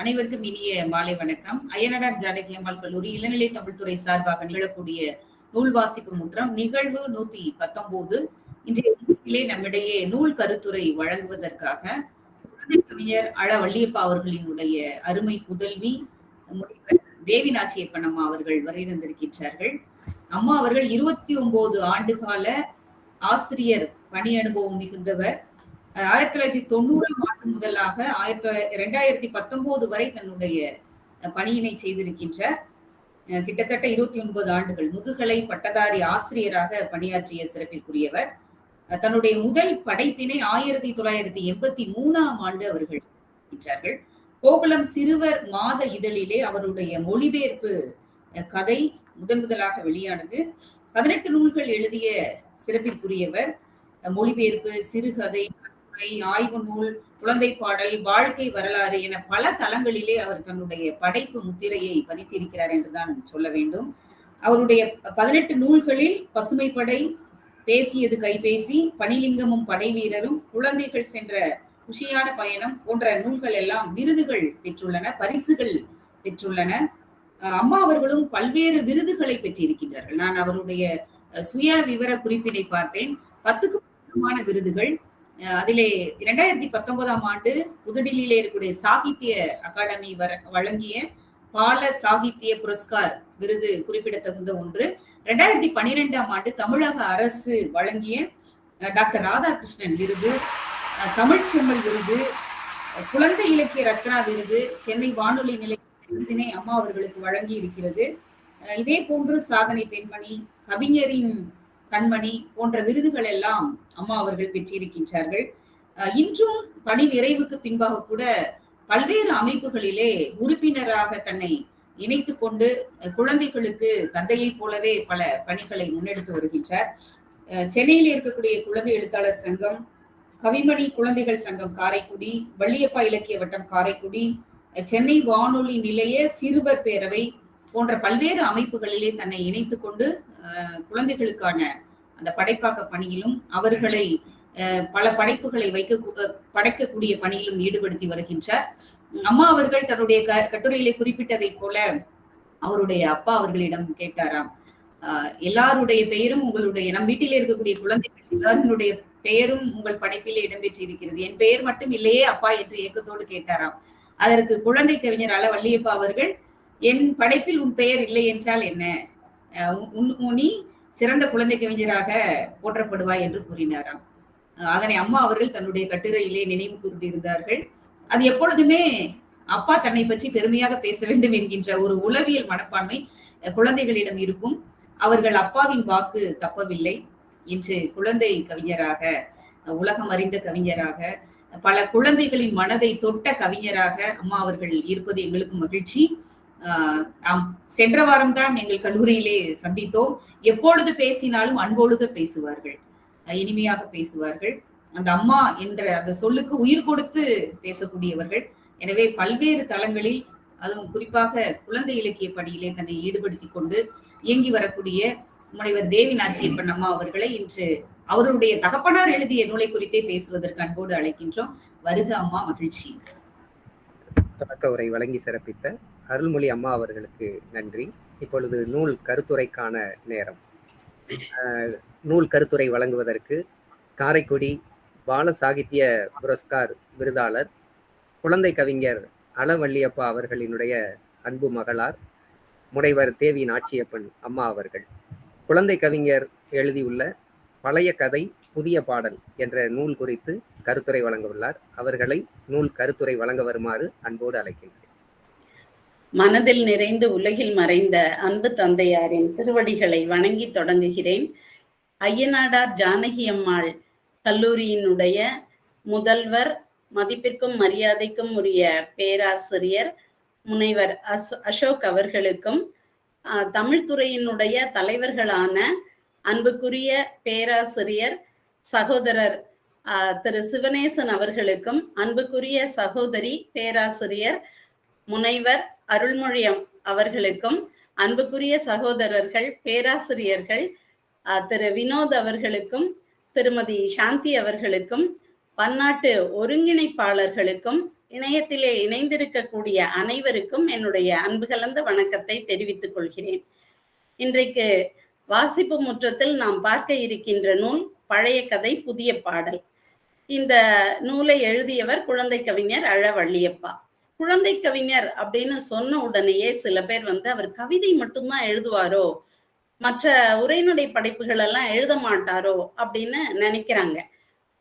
அனைவருக்கும் இனிய மாலை வணக்கம். அயனடார் ஜானகி அம்மாள் கல்லூரி இளநிலை தமிழ்துறை சார்பாக நிகழக்கூடிய நூல் வாசிக்கும் முற்றம் நிகழ்வு நூத்தி பத்தொன்பது. இன்றைய நிகழ்ச்சியிலே நம்மிடையே நூல் கருத்துரை வழங்குவதற்காக கவிஞர் அழ வள்ளியப்பா அவர்களினுடைய அருமை புதல்வி முனைவர் தேவி நாச்சியப்பன் அம்மா அவர்கள் வரை தந்திருக்கின்றார்கள். அம்மா அவர்கள் இருபத்தி ஒன்பது ஆண்டுகால ஆசிரியர் பணி அனுபவம் மிகுந்தவர். ஆயிரத்தி தொள்ளாயிரத்தி தொண்ணூறாம் முதலாக ஆயிரத்தி இரண்டாயிரத்தி பத்தொன்பது வரை தன்னுடைய பணியினை செய்திருக்கின்ற கிட்டத்தட்ட இருபத்தி ஒன்பது ஆண்டுகள் முதுகலை பட்டதாரி ஆசிரியராக பணியாற்றிய சிறப்பிற்குரியவர். தன்னுடைய முதல் படைப்பினை ஆயிரத்தி தொள்ளாயிரத்தி எண்பத்தி மூணாம் ஆண்டு அவர்கள் வெளியிட்டார்கள் கோகுலம் சிறுவர் மாத இதழிலே அவருடைய மொழிபெயர்ப்பு கதை முதன் முதலாக வெளியானது. பதினெட்டு நூல்கள் எழுதிய சிறப்பிற்குரியவர். மொழிபெயர்ப்பு சிறுகதை ஆய்வு நூல் குழந்தை பாடல் வாழ்க்கை வரலாறு என பல தளங்களிலே அவர் தன்னுடைய படைப்பு முத்திரையை பதித்திருக்கிறார் என்றுதான் சொல்ல வேண்டும். அவருடைய பதினெட்டு நூல்களில் பசுமைப்படை பேசியது கைபேசி பனிலிங்கமும் படை வீரரும் குழந்தைகள் சென்ற குஷியான பயணம் போன்ற நூல்கள் எல்லாம் விருதுகள் பெற்றுள்ளன பரிசுகள் பெற்றுள்ளன. அஹ் அம்மா அவர்களும் பல்வேறு விருதுகளை பெற்றிருக்கின்றார்கள். நான் அவருடைய சுய விவர குறிப்பினை பார்த்தேன். பத்துக்கும் விருதுகள். அதிலே இரண்டாயிரத்தி பத்தொன்பதாம் ஆண்டு புதுடில்லியிலே இருக்கக்கூடிய சாகித்ய அகாடமி வர வழங்கிய பால சாகித்ய புரஸ்கார் விருது குறிப்பிடத்தகுந்த ஒன்று. ரெண்டாயிரத்தி பனிரெண்டாம் ஆண்டு தமிழக அரசு வழங்கிய அஹ், டாக்டர் ராதாகிருஷ்ணன் விருது தமிழ்ச்செம்மல் விருது குழந்தை இலக்கிய ரத்னா விருது சென்னை வானொலி நிலைய விருதினை அம்மா அவர்களுக்கு வழங்கி இருக்கிறது இதே போன்று சாதனை பெண்மணி கவிஞரின் கண்மணி போன்ற விருதுகள் எல்லாம் அம்மா அவர்கள் பெற்றிருக்கின்றார்கள். இன்றும் பணி நிறைவுக்கு பின்பாக கூட பல்வேறு அமைப்புகளிலே உறுப்பினராக தன்னை இணைத்து கொண்டு குழந்தைகளுக்கு தந்தையை போலவே பல பணிகளை முன்னெடுத்து வருகின்றார். சென்னையில் இருக்கக்கூடிய குழந்தை எழுத்தாளர் சங்கம் கவிமணி குழந்தைகள் சங்கம் காரைக்குடி வள்ளியப்பா இலக்கிய வட்டம் காரைக்குடி சென்னை வானொலி நிலைய சிறுவர் பேரவை போன்ற பல்வேறு அமைப்புகளிலே தன்னை இணைத்து கொண்டு குழந்தைகளுக்கான அந்த படைப்பாக்க பணியிலும் அவர்களை பல படைப்புகளை வைக்க படைக்கக்கூடிய பணியிலும் ஈடுபடுத்தி வருகின்றார். அம்மா அவர்கள் தன்னுடைய க கட்டுரையிலே குறிப்பிட்டதை போல அவருடைய அப்பா அவர்களிடம் கேட்டாராம் ஆஹ் எல்லாருடைய பெயரும் உங்களுடைய நம் வீட்டிலே இருக்கக்கூடிய குழந்தைகள் எல்லாருடைய பெயரும் உங்கள் படைப்பிலே இடம்பெற்றிருக்கிறது. என் பெயர் மட்டும் இல்லையே அப்பா என்று ஏக்கத்தோடு கேட்டாராம். அதற்கு குழந்தை கவிஞர் அள வள்ளியப்பா அவர்கள் என் படைப்பில் உன் பெயர் இல்லை என்றால் என்ன? ஆஹ் சிறந்த குழந்தை கவிஞராக போற்றப்படுவாய் என்று கூறினாராம். அதனை அம்மா அவர்கள் தன்னுடைய கட்டுரையிலே நினைவு கூர்ந்திருந்தார்கள். அது எப்பொழுதுமே அப்பா தன்னை பற்றி பெருமையாக பேச வேண்டும் என்கின்ற ஒரு உளவியல் மனப்பான்மை குழந்தைகளிடம் இருக்கும். அவர்கள் அப்பாவின் வாக்கு தப்பவில்லை இன்று குழந்தை கவிஞராக உலகம் அறிந்த கவிஞராக பல குழந்தைகளின் மனதை தொட்ட கவிஞராக அம்மா அவர்கள் இருப்பது எங்களுக்கு மகிழ்ச்சி. ஆஹ் சென்ற வாரம் தான் எங்கள் கல்லூரியிலே சந்தித்தோம். எப்பொழுது பேசினாலும் அன்போடுதான் பேசுவார்கள். இனிமையாக பேசுவார்கள். அந்த அம்மா என்ற அந்த சொல்லுக்கு உயிர் கொடுத்து பேசக்கூடியவர்கள். எனவே பல்வேறு தளங்களில் அதுவும் குறிப்பாக குழந்தை இலக்கிய பணியிலே தன்னை ஈடுபடுத்திக் கொண்டு இயங்கி வரக்கூடிய முனைவர் தேவி நாச்சியப்பன் அம்மா அவர்களை இன்று அவருடைய தகப்பனார் எழுதிய நூலை குறித்தே பேசுவதற்கு அன்போடு அழைக்கின்றோம். வருக அம்மா மகிழ்ச்சி. தொடக்க உரை வழங்கி சிறப்பித்த அருள்மொழி அம்மா அவர்களுக்கு நன்றி. இப்பொழுது நூல் கருத்துரைக்கான நேரம். நூல் கருத்துரை வழங்குவதற்கு காரைக்குடி பால சாகித்ய புரஸ்கார் விருதாளர் குழந்தை கவிஞர் அளவள்ளியப்பா அவர்களினுடைய அன்பு மகளார் முனைவர் தேவி நாச்சியப்பன் அம்மா அவர்கள். குழந்தை கவிஞர் எழுதியுள்ள பழைய கதை புதிய பாடல் என்ற நூல் குறித்து கருத்துரை வழங்க உள்ளார் அவர்களை நூல் கருத்துரை வழங்க வருமாறு அன்போடு அழைக்கின்றேன். மனதில் நிறைந்து உலகில் மறைந்த அன்பு தந்தையாரின் திருவடிகளை வணங்கி தொடங்குகிறேன். ஐயனாடார் ஜானகி அம்மாள் கல்லூரியினுடைய முதல்வர் மதிப்பிற்கும் மரியாதைக்கும் உரிய பேராசிரியர் முனைவர் அசோக் அவர்களுக்கும் ஆஹ், தமிழ்துறையினுடைய தலைவர்களான அன்புக்குரிய பேராசிரியர் சகோதரர் திரு. சிவனேசன் அவர்களுக்கும் அன்புக்குரிய சகோதரி பேராசிரியர் முனைவர் அருள்மொழியம் அவர்களுக்கும் அன்புக்குரிய சகோதரர்கள் பேராசிரியர்கள் திரு. வினோத் அவர்களுக்கும் திருமதி சாந்தி அவர்களுக்கும் பன்னாட்டு ஒருங்கிணைப்பாளர்களுக்கும் இணையத்திலே இணைந்திருக்கக்கூடிய அனைவருக்கும் என்னுடைய அன்பு கலந்த வணக்கத்தை தெரிவித்துக் கொள்கிறேன். இன்றைக்கு வாசிப்பு முற்றத்தில் நாம் பார்க்க இருக்கின்ற நூல் பழைய கதை புதிய பாடல். இந்த நூலை எழுதியவர் குழந்தை கவிஞர் அழவள்ளியப்பா. குழந்தை கவிஞர் அப்படின்னு சொன்ன உடனேயே சில பேர் வந்து அவர் கவிதை மட்டும்தான் எழுதுவாரோ? மற்ற உரைநடை படைப்புகள் எல்லாம் எழுத மாட்டாரோ? அப்படின்னு நினைக்கிறாங்க.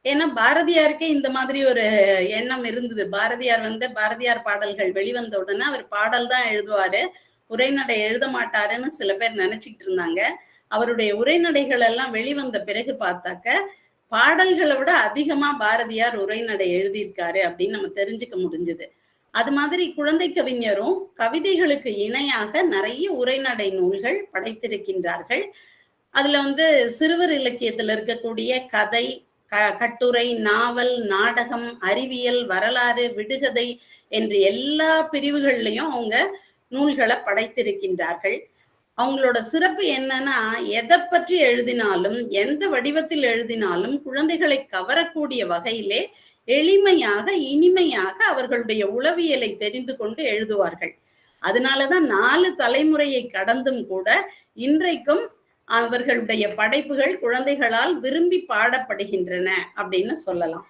ஏன்னா பாரதியாருக்கே இந்த மாதிரி ஒரு எண்ணம் இருந்தது. பாரதியார் வந்து பாரதியார் பாடல்கள் வெளிவந்த உடனே அவர் பாடல் தான் எழுதுவாரு. உரைநடை எழுத மாட்டாருன்னு சில பேர் நினைச்சிட்டு இருந்தாங்க. அவருடைய உரைநடைகள் எல்லாம் வெளிவந்த பிறகு பார்த்தாக்க பாடல்களை விட அதிகமா பாரதியார் உரைநடை எழுதியிருக்காரு அப்படின்னு நம்ம தெரிஞ்சுக்க முடிஞ்சது. அது மாதிரி குழந்தை கவிஞரும் கவிதைகளுக்கு இணையாக நிறைய உரைநடை நூல்கள் படைத்திருக்கின்றார்கள். அதுல வந்து சிறுவர் இலக்கியத்துல இருக்கக்கூடிய கதை கட்டுரை நாவல் நாடகம் அறிவியல் வரலாறு விடுகதை என்று எல்லா பிரிவுகள்லையும் அவங்க நூல்களை படைத்திருக்கின்றார்கள். அவங்களோட சிறப்பு என்னன்னா எதை பற்றி எழுதினாலும் எந்த வடிவத்தில் எழுதினாலும் குழந்தைகளை கவரக்கூடிய வகையிலே எளிமையாக இனிமையாக அவர்களுடைய உளவியலை தெரிந்து கொண்டு எழுதுவார்கள். அதனாலதான் நாலு தலைமுறையை கடந்தும் கூட இன்றைக்கும் அவர்களுடைய படைப்புகள் குழந்தைகளால் விரும்பி பாடப்படுகின்றன அப்படின்னு சொல்லலாம்.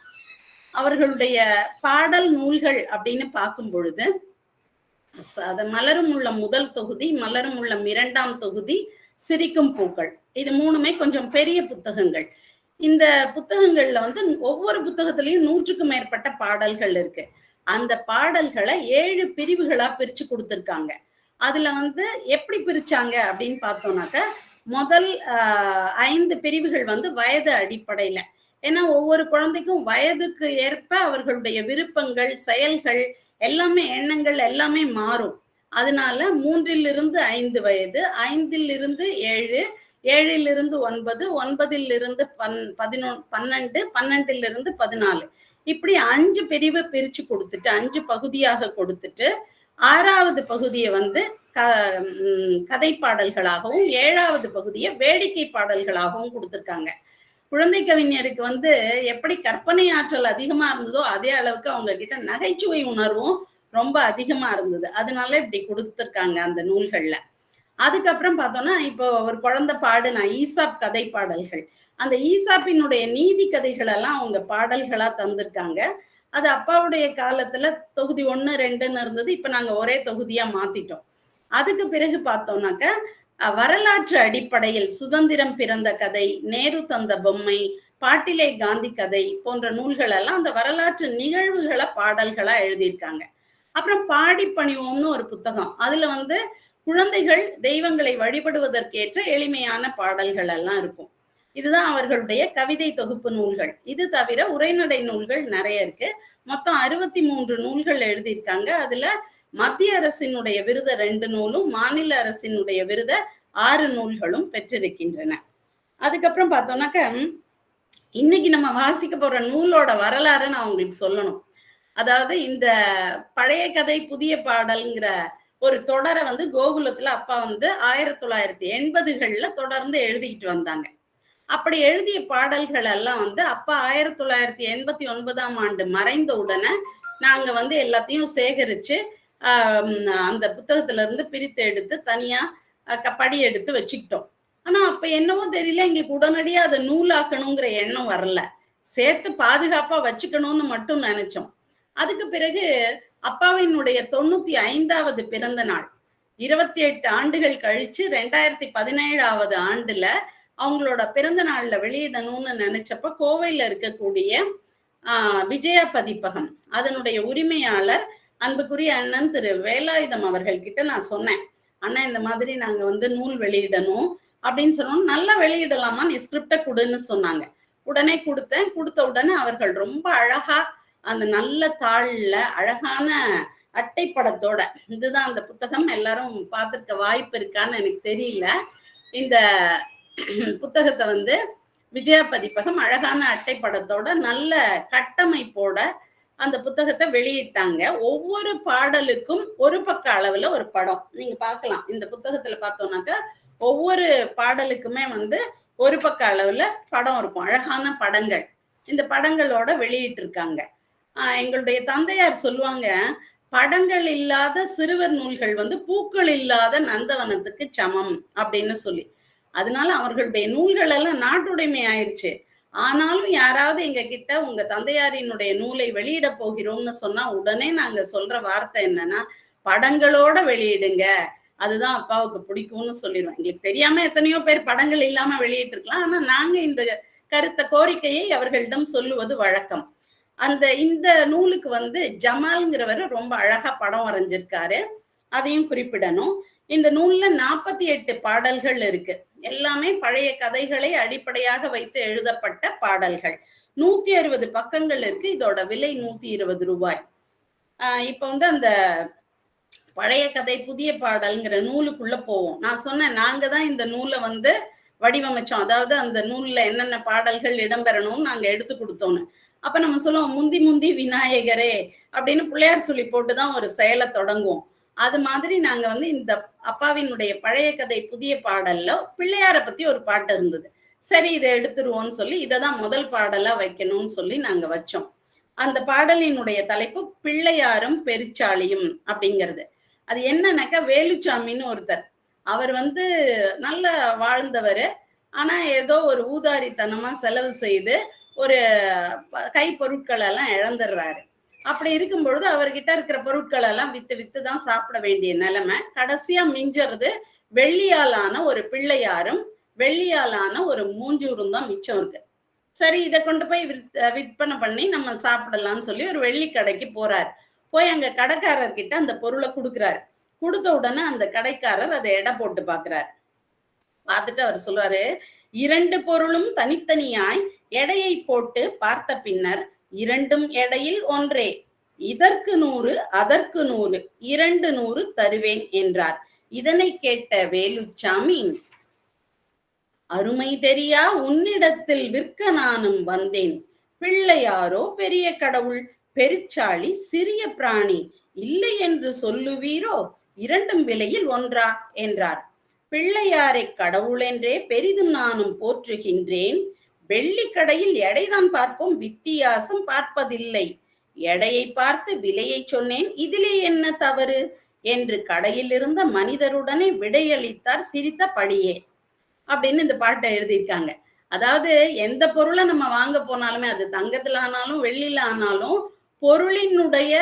அவர்களுடைய பாடல் நூல்கள் அப்படின்னு பார்க்கும் பொழுது அது மலரும் உள்ள முதல் தொகுதி மலரும் உள்ள இரண்டாம் தொகுதி சிரிக்கும் பூக்கள். இது மூணுமே கொஞ்சம் பெரிய புத்தகங்கள். இந்த புத்தகங்கள்ல வந்து ஒவ்வொரு புத்தகத்திலையும் நூற்றுக்கும் மேற்பட்ட பாடல்கள் இருக்கு. அந்த பாடல்களை ஏழு பிரிவுகளா பிரிச்சு கொடுத்துருக்காங்க. அதுல வந்து எப்படி பிரிச்சாங்க அப்படின்னு பார்த்தோம்னாக்க முதல் ஐந்து பிரிவுகள் வந்து வயது அடிப்படையில. ஏன்னா ஒவ்வொரு குழந்தைக்கும் வயதுக்கு ஏற்ப அவர்களுடைய விருப்பங்கள் செயல்கள் எல்லாமே எண்ணங்கள் எல்லாமே மாறும். அதனால மூன்றிலிருந்து ஐந்து வயது ஐந்திலிருந்து ஏழு ஏழிலிருந்து ஒன்பது ஒன்பதிலிருந்து பன் பதினொ பன்னெண்டு பன்னெண்டிலிருந்து பதினாலு. இப்படி அஞ்சு பிரிவை பிரிச்சு கொடுத்துட்டு அஞ்சு பகுதியாக கொடுத்துட்டு ஆறாவது பகுதியை வந்து க கதை பாடல்களாகவும் ஏழாவது பகுதியை வேடிக்கை பாடல்களாகவும் கொடுத்துருக்காங்க. குழந்தை கவிஞருக்கு வந்து எப்படி கற்பனை ஆற்றல் அதிகமா இருந்ததோ அதே அளவுக்கு அவங்க கிட்ட நகைச்சுவை உணர்வும் ரொம்ப அதிகமா இருந்தது. அதனால இப்படி கொடுத்துருக்காங்க அந்த நூல்கள்ல. அதுக்கப்புறம் பார்த்தோம்னா இப்போ ஒரு குழந்தை பாடுனா ஈசாப் கதை பாடல்கள். அந்த ஈசாப்பினுடைய நீதி கதைகள் எல்லாம் அவங்க பாடல்களா தந்திருக்காங்க. அது அப்பாவுடைய காலத்துல தொகுதி ஒன்னு ரெண்டுன்னு இருந்தது. இப்ப நாங்க ஒரே தொகுதியா மாத்திட்டோம். அதுக்கு பிறகு பார்த்தோம்னாக்க வரலாற்று அடிப்படையில் சுதந்திரம் பிறந்த கதை நேரு தந்த பொம்மை பாட்டிலே காந்தி கதை போன்ற நூல்கள் எல்லாம் அந்த வரலாற்று நிகழ்வுகளை பாடல்களா எழுதியிருக்காங்க. அப்புறம் பாடி பணிவோம்னு ஒரு புத்தகம். அதுல வந்து குழந்தைகள் தெய்வங்களை வழிபடுவதற்கேற்ற எளிமையான பாடல்கள் எல்லாம் இருக்கும். இதுதான் அவர்களுடைய கவிதை தொகுப்பு நூல்கள். இது தவிர உரைநடை நூல்கள் நிறைய இருக்கு. மொத்தம் அறுபத்தி மூன்று நூல்கள் எழுதியிருக்காங்க. அதுல மத்திய அரசினுடைய விருத ரெண்டு நூலும் மாநில அரசினுடைய விருத ஆறு நூல்களும் பெற்றிருக்கின்றன. அதுக்கப்புறம் பார்த்தோம்னாக்க இன்னைக்கு நம்ம வாசிக்க போற நூலோட வரலாறு நான் உங்களுக்கு சொல்லணும். அதாவது இந்த பழைய கதை புதிய பாடல்ங்கிற ஒரு தொடரை வந்து கோகுலத்துல அப்பா வந்து ஆயிரத்தி தொள்ளாயிரத்தி எண்பதுகள்ல தொடர்ந்து எழுதிக்கிட்டு வந்தாங்க. அப்படி எழுதிய பாடல்கள் எல்லாம் வந்து அப்பா ஆயிரத்தி தொள்ளாயிரத்தி எண்பத்தி ஒன்பதாம் ஆண்டு மறைந்த உடனே நாங்க வந்து எல்லாத்தையும் சேகரிச்சு அந்த புத்தகத்துல இருந்து பிரித்து எடுத்து தனியா படி எடுத்து வச்சுக்கிட்டோம். ஆனா அப்ப என்னவோ தெரியல எங்களுக்கு உடனடியா அதை நூலாக்கணுங்கிற எண்ணம் வரல. சேர்த்து பாதுகாப்பா வச்சுக்கணும்னு மட்டும் நினைச்சோம். அதுக்கு பிறகு அப்பாவினுடைய தொண்ணூத்தி ஐந்தாவது பிறந்த நாள். இருபத்தி எட்டு ஆண்டுகள் கழிச்சு ரெண்டாயிரத்தி பதினேழாவது ஆண்டுல அவங்களோட பிறந்த நாள்ல வெளியிடணும்னு நினைச்சப்ப கோவையில இருக்கக்கூடிய ஆஹ் விஜயா பதிப்பகம் அதனுடைய உரிமையாளர் அன்புக்குரிய அண்ணன் திரு வேலாயுதம் அவர்கள் கிட்ட நான் சொன்னேன் அண்ணன் இந்த மாதிரி நாங்க வந்து நூல் வெளியிடணும் அப்படின்னு சொன்னோம். நல்லா வெளியிடலாமா? நீ ஸ்கிரிப்ட கொடுன்னு சொன்னாங்க. உடனே கொடுத்தேன். கொடுத்த உடனே அவர்கள் ரொம்ப அழகா அந்த நல்ல தாள்ல அழகான அட்டைப்படத்தோட இதுதான் அந்த புத்தகம் எல்லாரும் பார்த்துருக்க வாய்ப்பு இருக்கான்னு எனக்கு தெரியல. இந்த புத்தகத்தை வந்து விஜயா பதிப்பகம் அழகான அட்டைப்படத்தோட நல்ல கட்டமைப்போட அந்த புத்தகத்தை வெளியிட்டாங்க. ஒவ்வொரு பாடலுக்கும் ஒரு பக்க அளவுல ஒரு படம். நீங்க பார்க்கலாம். இந்த புத்தகத்துல பார்த்தோம்னாக்கா ஒவ்வொரு பாடலுக்குமே வந்து ஒரு பக்க அளவுல படம் இருக்கும். அழகான படங்கள். இந்த படங்களோட வெளியிட்டு இருக்காங்க எங்களுடைய தந்தையார் சொல்லுவாங்க படங்கள் இல்லாத சிறுவர் நூல்கள் வந்து பூக்கள் இல்லாத நந்தவனத்துக்கு சமம் அப்படின்னு சொல்லி. அதனால அவர்களுடைய நூல்கள் எல்லாம் நாட்டுடைமை ஆயிடுச்சு ஆனாலும் யாராவது எங்க கிட்ட உங்க தந்தையாரினுடைய நூலை வெளியிட போகிறோம்னு சொன்னா உடனே நாங்க சொல்ற வார்த்தை என்னன்னா படங்களோட வெளியிடுங்க. அதுதான் அப்பாவுக்கு பிடிக்கும்னு சொல்லிடுவோம் எங்களுக்கு தெரியாம எத்தனையோ பேர் படங்கள் இல்லாம வெளியிட்டு இருக்கலாம் ஆனா நாங்க இந்த கருத்த கோரிக்கையை அவர்களிடம் சொல்லுவது வழக்கம். அந்த இந்த நூலுக்கு வந்து ஜமால்ங்கிறவர் ரொம்ப அழகா படம் வரைஞ்சிருக்காரு. அதையும் குறிப்பிடணும். இந்த நூல்ல நாற்பத்தி எட்டு பாடல்கள் இருக்கு. எல்லாமே பழைய கதைகளை அடிப்படையாக வைத்து எழுதப்பட்ட பாடல்கள். நூத்தி அறுபது பக்கங்கள் இருக்கு. இதோட விலை நூத்தி இருபது ரூபாய். ஆஹ் இப்ப வந்து அந்த பழைய கதை புதிய பாடல்ங்கிற நூலுக்குள்ள போவோம். நான் சொன்னேன் நாங்க தான் இந்த நூலை வந்து வடிவமைச்சோம். அதாவது அந்த நூல்ல என்னென்ன பாடல்கள் இடம்பெறணும்னு நாங்க எடுத்து கொடுத்தோன்னு. அப்ப நம்ம சொல்லுவோம் முந்தி முந்தி விநாயகரே அப்படின்னு பிள்ளையார் சொல்லி போட்டுதான் ஒரு செயலை தொடங்குவோம். அது மாதிரி நாங்க வந்து இந்த அப்பாவினுடைய பழைய கதை புதிய பாடல்ல பிள்ளையார பத்தி ஒரு பாட்டு இருந்தது. சரி இதை எடுத்துருவோம்னு சொல்லி இதை தான் முதல் பாடலா வைக்கணும்னு சொல்லி நாங்க வச்சோம். அந்த பாடலினுடைய தலைப்பு பிள்ளையாரும் பெருச்சாளியும் அப்படிங்கிறது. அது என்னன்னாக்கா வேலுச்சாமின்னு ஒருத்தர். அவர் வந்து நல்ல வாழ்ந்தவர். ஆனா ஏதோ ஒரு ஊதாரித்தனமா செலவு செய்து ஒரு கை பொருட்கள் எல்லாம் இழந்துடுறாரு. அப்படி இருக்கும் பொழுது அவர்கிட்ட இருக்கிற பொருட்கள் எல்லாம் வித்து வித்து தான் சாப்பிட வேண்டிய நிலைமை. கடைசியா மிஞ்சறது வெள்ளியாலான ஒரு பிள்ளையாரும் வெள்ளியாலான ஒரு மூஞ்சூரும் தான் மிச்சம் இருக்கு. சரி இதை கொண்டு போய் விற்பனை பண்ணி நம்ம சாப்பிடலாம்னு சொல்லி ஒரு வெள்ளி கடைக்கு போறாரு. போய் அங்க கடைக்காரர்கிட்ட அந்த பொருளை கொடுக்குறாரு. கொடுத்த உடனே அந்த கடைக்காரர் அதை எடை போட்டு பாக்குறாரு பார்த்துட்டு அவர் சொல்றாரு இரண்டு பொருளும் தனித்தனியாய் எடையை போட்டு பார்த்த பின்னர் இரண்டும் எடையில் ஒன்றே. இதற்கு நூறு அதற்கு நூறு இரண்டு நூறு தருவேன் என்றார். இதனை கேட்ட வேலுச்சாமி அருமை தெரியா உன்னிடத்தில் விற்க நானும் வந்தேன். பிள்ளையாரோ பெரிய கடவுள் பெருச்சாளி சிறிய பிராணி இல்லை என்று சொல்லுவீரோ இரண்டும் விலையில் ஒன்றா? என்றார். பிள்ளையாரை கடவுள் என்றே பெரிதும் நானும் போற்றுகின்றேன். வெள்ளிக்கடையில் எடைதான் பார்ப்போம் வித்தியாசம் பார்ப்பதில்லை. எடையை பார்த்து விலையை சொன்னேன் இதிலே என்ன தவறு? என்று கடையில் இருந்த மனிதருடனே விடையளித்தார் சிரித்த படியே. அப்படின்னு இந்த பாட்டை எழுதியிருக்காங்க. அதாவது எந்த பொருளை நம்ம வாங்க போனாலுமே அது தங்கத்துல ஆனாலும் வெள்ளியில ஆனாலும் பொருளினுடைய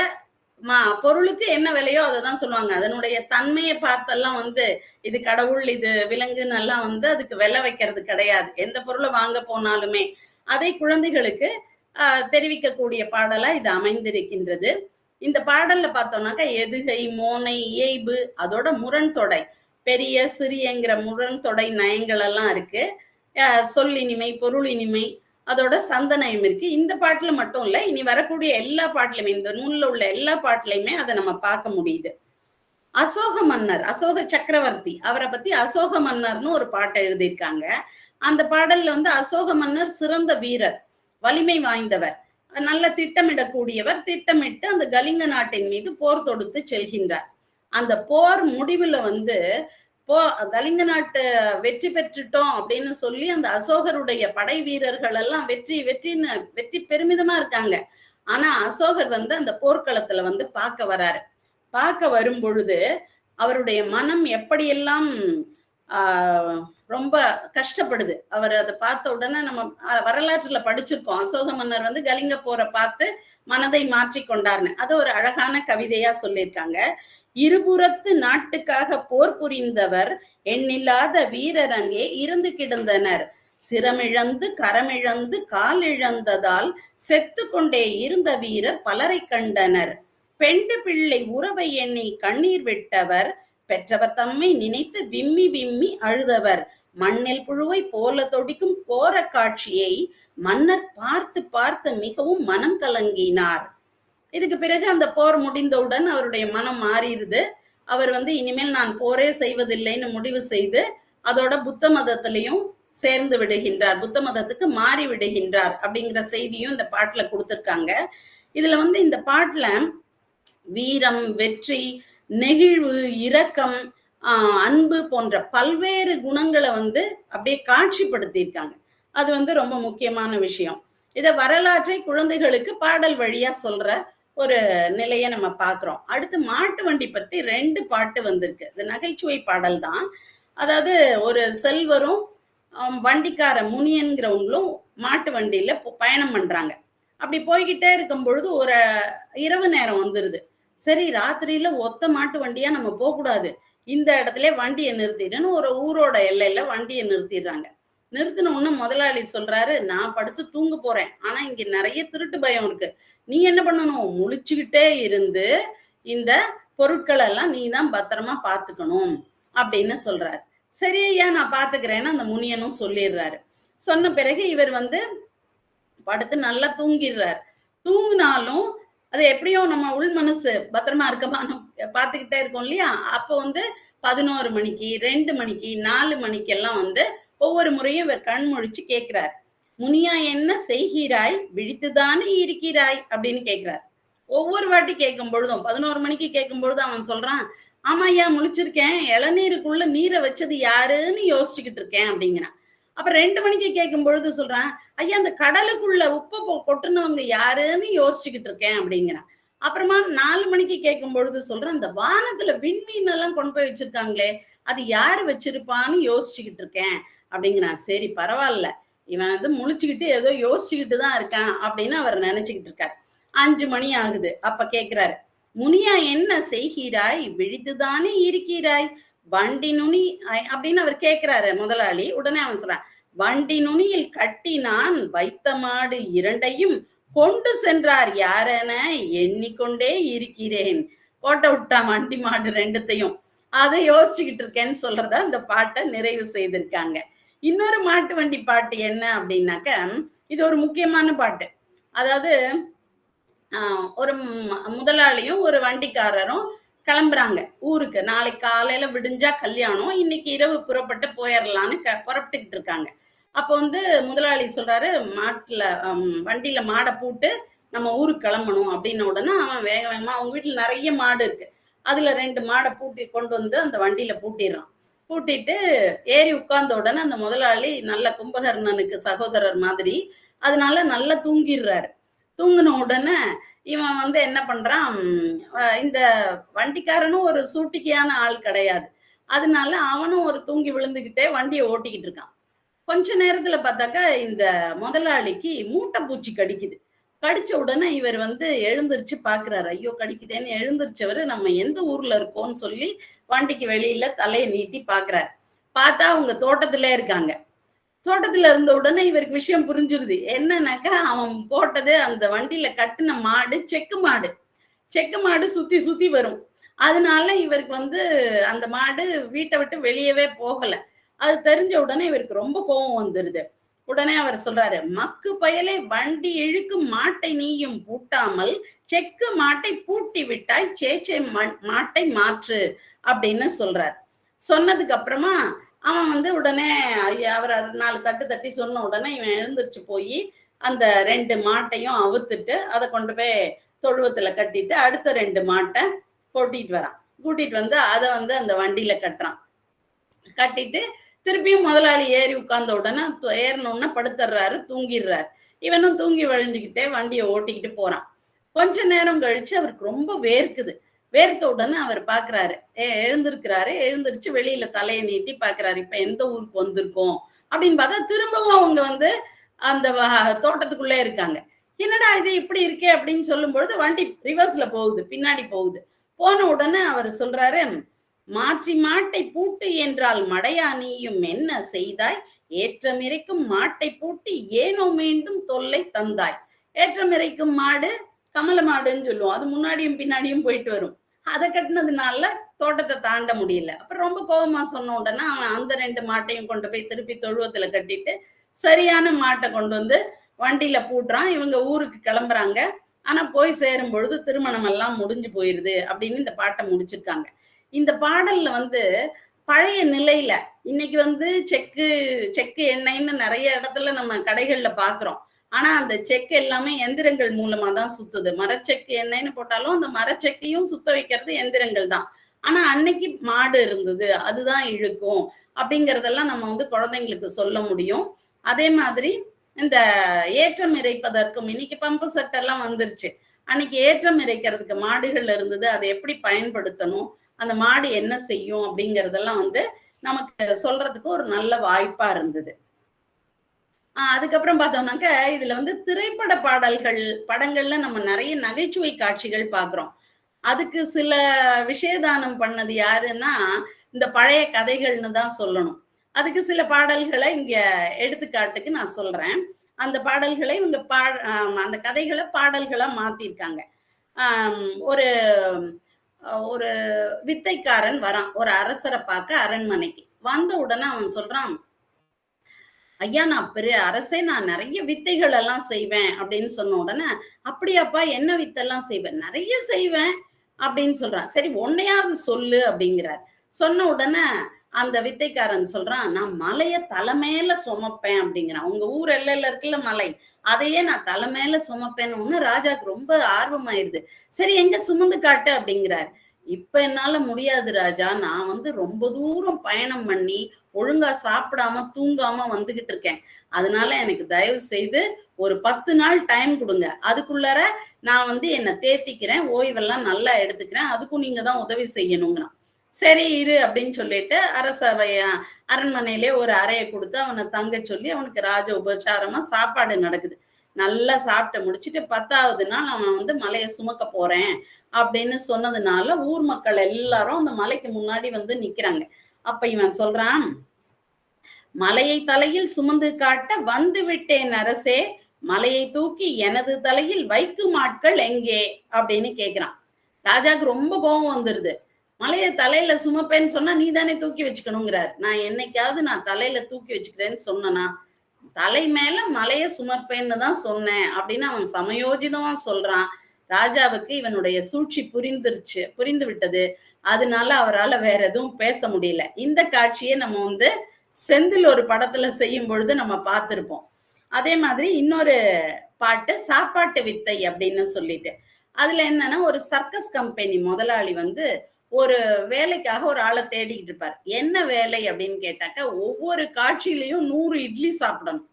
பொருளுக்கு என்ன விலையோ அதை தான் சொல்லுவாங்க. அதனுடைய தன்மையை பார்த்தெல்லாம் வந்து இது கடவுள் இது விலங்குன்னு எல்லாம் வந்து அதுக்கு விலை வைக்கிறது கிடையாது. எந்த பொருளை வாங்க போனாலுமே அதை குழந்தைகளுக்கு தெரிவிக்கக்கூடிய பாடலா இது அமைந்திருக்கின்றது. இந்த பாடல்ல பார்த்தோம்னாக்கா எதுகை மோனை இயைபு அதோட முரண் தொடை. பெரிய சிறியங்கிற முரண் தொடை நயங்கள் எல்லாம் இருக்கு. சொல் இனிமை பொருள் இனிமை அதோட சந்தனயம் இருக்கு. இந்த பாட்டுல மட்டும் இல்ல இனி வரக்கூடிய எல்லா பாட்டுலயுமே இந்த நூல்ல உள்ள எல்லா பாட்டுலயுமே அதை நம்ம பார்க்க முடியுது. அசோக மன்னர் அசோக சக்கரவர்த்தி அவரை பத்தி அசோக மன்னர்னு ஒரு பாட்டை எழுதியிருக்காங்க. அந்த பாடல்ல வந்து அசோக மன்னர் சிறந்த வீரர் வலிமை வாய்ந்தவர் நல்ல திட்டமிடக்கூடியவர் திட்டமிட்டு அந்த கலிங்க நாட்டின் மீது போர் தொடுத்து செல்கின்றார். அந்த போர் முடிவுல வந்து போ கலிங்க நாட்டு வெற்றி பெற்றுட்டோம் அப்படின்னு சொல்லி அந்த அசோகருடைய படை வீரர்கள் எல்லாம் வெற்றி வெற்றின்னு வெற்றி பெருமிதமா இருக்காங்க. ஆனா அசோகர் வந்து அந்த போர்க்களத்துல வந்து பார்க்க வராரு. பார்க்க வரும் பொழுது அவருடைய மனம் எப்படியெல்லாம் ஆஹ் ரொம்ப கஷ்டப்படுது. அவர் அதை பார்த்த உடனே நம்ம வரலாற்றுல படிச்சிருக்கோம். அசோக மன்னர் வந்து கலிங்க போரை பார்த்து மனதை மாற்றி கொண்டார்னு. அது ஒரு அழகான கவிதையா சொல்லியிருக்காங்க. இருபுறத்து நாட்டுக்காக போர் புரிந்தவர் எண்ணில்லாத வீரர் அங்கே இருந்து கிடந்தனர். சிரமிழந்து கரமிழந்து காலிழந்ததால் செத்து கொண்டே இருந்த வீரர் பலரை கண்டனர். பெண்டு பிள்ளை உறவை எண்ணி கண்ணீர் விட்டவர். பெற்றவர் தம்மை நினைத்து விம்மி விம்மி அழுதவர். மண்ணில் புழுவை போல தொடிக்கும் கோர காட்சியை மன்னர் பார்த்து பார்த்து மிகவும் மனம் கலங்கினார். இதுக்கு பிறகு அந்த போர் முடிந்தவுடன் அவருடைய மனம் மாறிடுது. அவர் வந்து இனிமேல் நான் போரே செய்வதில்லைன்னு முடிவு செய்து அதோட புத்த மதத்திலையும் சேர்ந்து விடுகின்றார். புத்த மதத்துக்கு மாறி விடுகின்றார் அப்படிங்கிற செய்தியும் இந்த பாட்டுல கொடுத்துருக்காங்க. இதுல வந்து இந்த பாட்டுல வீரம் வெற்றி நெகிழ்வு இரக்கம் அன்பு போன்ற பல்வேறு குணங்களை வந்து அப்படியே காட்சிப்படுத்தியிருக்காங்க. அது வந்து ரொம்ப முக்கியமான விஷயம். இத வரலாற்றை குழந்தைகளுக்கு பாடல் வழியா சொல்ற ஒரு நிலையை நம்ம பார்க்குறோம். அடுத்து மாட்டு வண்டி பற்றி ரெண்டு பாட்டு வந்திருக்கு. இது நகைச்சுவை பாடல் தான். அதாவது ஒரு செல்வரும் வண்டிக்கார முனியன்கிறவங்களும் மாட்டு வண்டியில பயணம் பண்றாங்க. அப்படி போய்கிட்டே இருக்கும் பொழுது ஒரு இரவு நேரம் வந்துருது. சரி ராத்திரியில ஒத்த மாட்டு வண்டியா நம்ம போகக்கூடாது. இந்த இடத்துல வண்டியை நிறுத்திடுன்னு ஒரு ஊரோட எல்லையில வண்டியை நிறுத்திடுறாங்க. நிறுத்தின உடனே முதலாளி சொல்றாரு நான் படுத்து தூங்க போறேன். ஆனா இங்க நிறைய திருட்டு பயம் இருக்கு. நீ என்ன பண்ணணும்? முழிச்சுக்கிட்டே இருந்து இந்த பொருட்கள் எல்லாம் நீ தான் பத்திரமா பாத்துக்கணும் அப்படின்னு சொல்றாரு. சரி ஐயா நான் பாத்துக்கிறேன்னு அந்த முனியனும் சொல்லிடுறாரு. சொன்ன பிறகு இவர் வந்து படுத்து நல்லா தூங்கிடுறாரு. தூங்கினாலும் அது எப்படியோ நம்ம உள் மனசு பத்திரமா இருக்கமான்னு பார்த்துக்கிட்டே இருக்கோம் இல்லையா? அப்போ வந்து பதினோரு மணிக்கு ரெண்டு மணிக்கு நாலு மணிக்கு எல்லாம் வந்து ஒவ்வொரு முறையும் இவர் கண் முழிச்சு கேட்கிறார். முனியா என்ன செய்கிறாய்? விழித்துதானே இருக்கிறாய்? அப்படின்னு கேட்கிறார் ஒவ்வொரு வாட்டி கேட்கும் பொழுதும் பதினோரு மணிக்கு கேட்கும் பொழுது அவன் சொல்றான் ஆமா ஐயா முழிச்சிருக்கேன். இளநீருக்குள்ள நீரை வச்சது யாருன்னு யோசிச்சுக்கிட்டு இருக்கேன் அப்படிங்கிறான். அப்ப ரெண்டு மணிக்கு கேட்கும் பொழுது சொல்றான் ஐயா அந்த கடலுக்குள்ள உப்பை பொ- கொட்டுனவங்க யாருன்னு யோசிச்சுக்கிட்டு இருக்கேன் அப்படிங்கிறான். அப்புறமா நாலு மணிக்கு கேட்கும் பொழுது சொல்றேன் அந்த வானத்துல விண்மீன் எல்லாம் கொண்டு போய் வச்சிருக்காங்களே அது யாரு வச்சிருப்பான்னு யோசிச்சுக்கிட்டு இருக்கேன் அப்படிங்கிறான். சரி பரவாயில்ல. இவன் வந்து முழிச்சுக்கிட்டு ஏதோ யோசிச்சுக்கிட்டு தான் இருக்கான் அப்படின்னு அவர் நினைச்சுக்கிட்டு இருக்காரு. அஞ்சு மணி ஆகுது. அப்ப கேக்குறாரு முனியா என்ன செய்கிறாய்? விழித்துதானே இருக்கிறாய்? வண்டி நுனி அப்படின்னு அவர் கேக்குறாரு முதலாளி. உடனே அவன் சொல்றான் வண்டி நுனியில் கட்டி நான் வைத்த மாடு இரண்டையும் கொண்டு சென்றார் யாரென எண்ணிக்கொண்டே இருக்கிறேன். கோட்டை விட்டான் வண்டி மாடு ரெண்டுத்தையும். அதை யோசிச்சுக்கிட்டு இருக்கேன்னு சொல்றத அந்த பாட்டை நிறைவு செய்திருக்காங்க. இன்னொரு மாட்டு வண்டி பாட்டு என்ன அப்படின்னாக்க இது ஒரு முக்கியமான பாட்டு. அதாவது ஒரு முதலாளியும் ஒரு வண்டிக்காரரும் கிளம்புறாங்க ஊருக்கு. நாளைக்கு காலையில விடிஞ்சா கல்யாணம் இன்னைக்கு இரவு புறப்பட்டு போயிடலான்னு க புறப்பட்டுக்கிட்டு இருக்காங்க. அப்போ வந்து முதலாளி சொல்றாரு மாட்டுல வண்டியில மாடை பூட்டு நம்ம ஊருக்கு கிளம்பணும் அப்படின்ன உடனே அவன் வேக வேகமா அவங்க வீட்டுல நிறைய மாடு இருக்கு. அதுல ரெண்டு மாடை பூட்டி கொண்டு வந்து அந்த வண்டியில பூட்டிடுறான். பூட்டிட்டு ஏறி உட்கார்ந்த உடனே அந்த முதலாளி நல்ல கும்பகர்ணனுக்கு சகோதரர் மாதிரி அதனால நல்லா தூங்கிடுறாரு. தூங்கின உடனே இவன் வந்து என்ன பண்றான்? இந்த வண்டிக்காரனும் ஒரு சூட்டிக்கையான ஆள் கிடையாது. அதனால அவனும் ஒரு தூங்கி விழுந்துகிட்டே வண்டியை ஓட்டிக்கிட்டு இருக்கான். கொஞ்ச நேரத்துல பார்த்தாக்கா இந்த முதலாளிக்கு மூட்டை பூச்சி கடிக்குது. கடிச்ச உடனே இவர் வந்து எழுந்திருச்சு பாக்குறாரு. ஐயோ கடிக்குதேன்னு எழுந்திருச்சவர் நம்ம எந்த ஊர்ல இருக்கோம்னு சொல்லி வண்டிக்கு வெளியில தலையை நீட்டி பாக்குறாரு. பார்த்தா அவங்க தோட்டத்துல இருக்காங்க. தோட்டத்துல இருந்த உடனே இவருக்கு விஷயம் புரிஞ்சிருது. என்னன்னாக்கா அவன் போட்டது அந்த வண்டியில கட்டின மாடு செக்கு மாடு. செக்கு மாடு சுத்தி சுத்தி வரும். அதனால இவருக்கு வந்து அந்த மாடு வீட்டை விட்டு வெளியவே போகல. அது தெரிஞ்ச உடனே இவருக்கு ரொம்ப கோபம் வந்துருது. உடனே அவர் சொல்றாரு மக்கு பயலை வண்டி இழுக்கும் மாட்டை நீயும் பூட்டாமல் செக்கு மாட்டை பூட்டி விட்டாய் சேச்சே மண்- மாட்டை மாற்று அப்படின்னு சொல்றார். சொன்னதுக்கு அப்புறமா அவன் வந்து உடனே ஐயா, அவர் நாலு தட்டு தட்டி சொன்ன உடனே இவன் எழுந்திருச்சு போய் அந்த ரெண்டு மாட்டையும் அவுத்துட்டு அதை கொண்டு போய் தொழுவத்துல கட்டிட்டு அடுத்த ரெண்டு மாட்டை கூட்டிட்டு வரான். கூட்டிட்டு வந்து அதை வந்து அந்த வண்டியில கட்டுறான். கட்டிட்டு திருப்பியும் முதலாளி ஏறி உட்கார்ந்த உடனே ஏறணும்னா ஏறின படுத்துடுறாரு தூங்கிடுறாரு இவனும் தூங்கி வழிஞ்சுக்கிட்டே வண்டியை ஓட்டிக்கிட்டு போறான். கொஞ்ச நேரம் கழிச்சு அவருக்கு ரொம்ப வேர்க்குது. வேர்த்த உடனே அவர் பாக்குறாரு. ஏ- எழுந்திருக்கிறாரு. எழுந்திருச்சு வெளியில தலையை நீட்டி பாக்குறாரு. இப்ப எந்த ஊருக்கு வந்திருக்கோம்? அப்படின்னு பார்த்தா திரும்பவும் அவங்க வந்து அந்த தோட்டத்துக்குள்ளே இருக்காங்க. என்னடா இது இப்படி இருக்கே? அப்படின்னு சொல்லும் பொழுது வண்டி ரிவர்ஸ்ல போகுது. பின்னாடி போகுது. போன உடனே அவர் சொல்றாரு மாற்றி மாட்டை பூட்டு என்றால் மடையா நீயும் என்ன செய்தாய்? ஏற்றமிரைக்கும் மாட்டை பூட்டி ஏனோ மீண்டும் தொல்லை தந்தாய். ஏற்றமிரைக்கும் மாடு கமல மாடுன்னு சொல்லுவோம். அது முன்னாடியும் பின்னாடியும் போயிட்டு வரும். அதை கட்டினதுனால தோட்டத்தை தாண்ட முடியல. அப்புறம் ரொம்ப கோபமா சொன்ன உடனே அவன் அந்த ரெண்டு மாட்டையும் கொண்டு போய் திருப்பி தொழுவத்துல கட்டிட்டு சரியான மாட்டை கொண்டு வந்து வண்டியில பூட்டுறான். இவங்க ஊருக்கு கிளம்புறாங்க. ஆனா போய் சேரும் பொழுது திருமணம் எல்லாம் முடிஞ்சு போயிருது அப்படின்னு இந்த பாட்டை முடிச்சிருக்காங்க. இந்த பாடல்ல வந்து பழைய நிலையில இன்னைக்கு வந்து செக்கு செக்கு எண்ணெய்ன்னு நிறைய இடத்துல நம்ம கடைகள்ல பாக்குறோம். ஆனா அந்த செக்கு எல்லாமே எந்திரங்கள் மூலமா தான் சுத்துது. மரச்செக்கு எண்ணெய்ன்னு போட்டாலும் அந்த மரச்செக்கையும் சுத்த வைக்கிறது எந்திரங்கள் தான். ஆனா அன்னைக்கு மாடு இருந்தது அதுதான் இழுக்கும் அப்படிங்கறதெல்லாம் நம்ம வந்து குழந்தைங்களுக்கு சொல்ல முடியும். அதே மாதிரி இந்த ஏற்றம் இறைப்பதற்கும் இன்னைக்கு பம்பு செட் எல்லாம் வந்துருச்சு. அன்னைக்கு ஏற்றம் இறைக்கிறதுக்கு மாடுகள் இருந்தது அதை எப்படி பயன்படுத்தணும்? அந்த மாடு என்ன செய்யும் அப்படிங்கறதெல்லாம் வந்து நமக்கு சொல்றதுக்கு ஒரு நல்ல வாய்ப்பா இருந்தது. ஆஹ் அதுக்கப்புறம் பார்த்தோம்னாக்க இதுல வந்து திரைப்பட பாடல்கள் படங்கள்ல நம்ம நிறைய நகைச்சுவை காட்சிகள் பாக்குறோம் அதுக்கு சில விஷயதானம் பண்ணது யாருன்னா இந்த பழைய கதைகள்னு தான் சொல்லணும். அதுக்கு சில பாடல்களை இங்க எடுத்துக்காட்டுக்கு நான் சொல்றேன். அந்த பாடல்களை இவங்க பா அந்த கதைகளை பாடல்களா மாத்திருக்காங்க. ஒரு ஒரு வித்தைக்காரன் வரான் ஒரு அரசரை பார்க்க அரண்மனைக்கு. வந்த உடனே அவன் சொல்றான் ஐயா நான் பெரிய அரசே நான் நிறைய வித்தைகள் எல்லாம் செய்வேன் அப்படின்னு சொன்ன உடனே அப்படியாப்பா என்ன வித்தெல்லாம் செய்வேன்? நிறைய செய்வேன் அப்படின்னு சொல்றான். சரி உன்னையாவது சொல்லு அப்படிங்கிறார். சொன்ன உடனே அந்த வித்தைக்காரன் சொல்றான் நான் மலைய தலைமையில சுமப்பேன் அப்படிங்கிறான். உங்க ஊர் எல்லையில இருக்குல்ல மலை அதையே நான் தலைமையில சுமப்பேன்னு ஒண்ணு ராஜாக்கு ரொம்ப ஆர்வமாயிருது. சரி எங்க சுமந்து காட்டு அப்படிங்கிறார். இப்ப என்னால முடியாது ராஜா நான் வந்து ரொம்ப தூரம் பயணம் பண்ணி ஒழுங்கா சாப்பிடாம தூங்காம வந்துகிட்டு இருக்கேன். அதனால எனக்கு தயவு செய்து ஒரு பத்து நாள் டைம் கொடுங்க. அதுக்குள்ளார நான் வந்து என்னை தேத்திக்கிறேன் ஓய்வெல்லாம் நல்லா எடுத்துக்கிறேன் அதுக்கும் நீங்க தான் உதவி செய்யணுங்கிறான் சரி இரு அப்படின்னு சொல்லிட்டு அரசவைய அரண்மனையிலே ஒரு அறையை கொடுத்து அவனை தங்க சொல்லி அவனுக்கு ராஜ உபச்சாரமா சாப்பாடு நடக்குது. நல்லா சாப்பிட்டு முடிச்சுட்டு பத்தாவது நாள் அவன் வந்து மலையை சுமக்க போறேன் அப்படின்னு சொன்னதுனால ஊர் மக்கள் எல்லாரும் அந்த மலைக்கு முன்னாடி வந்து நிக்கிறாங்க. அப்ப இவன் சொல்றான் மலையை தலையில் சுமந்து காட்ட வந்து விட்டேன் அரசே மலையை தூக்கி எனது தலையில் வைக்கும் ஆட்கள் எங்கே? அப்படின்னு கேக்குறான். ராஜாக்கு ரொம்ப கோபம் வந்துருது. மலையை தலையில சுமப்பேன்னு சொன்னா நீ தானே தூக்கி வச்சுக்கணுங்கிறார். நான் என்னைக்காவது நான் தலையில தூக்கி வச்சுக்கிறேன்னு சொன்னனா தலை மேல மலைய சுமப்பேன்னு தான் சொன்னேன். அப்படின்னு அவன் சமயோஜிதமா சொல்றான். ராஜாவுக்கு இவனுடைய சூழ்ச்சி புரிந்துருச்சு புரிந்து விட்டது. அதனால அவரால் வேற எதுவும் பேச முடியல. இந்த காட்சியை நம்ம வந்து செந்தில் ஒரு படத்துல செய்யும் பொழுது நம்ம பார்த்திருப்போம். அதே மாதிரி இன்னொரு பாட்டு சாப்பாட்டு வித்தை அப்படின்னு சொல்லிட்டு. அதுல என்னன்னா ஒரு சர்க்கஸ் கம்பெனி முதலாளி வந்து ஒரு வேலைக்காக ஒரு ஆளை தேடிக்கிட்டு இருப்பார். என்ன வேலை அப்படின்னு கேட்டாக்க ஒவ்வொரு காட்சியிலையும் நூறு இட்லி சாப்பிடணும்.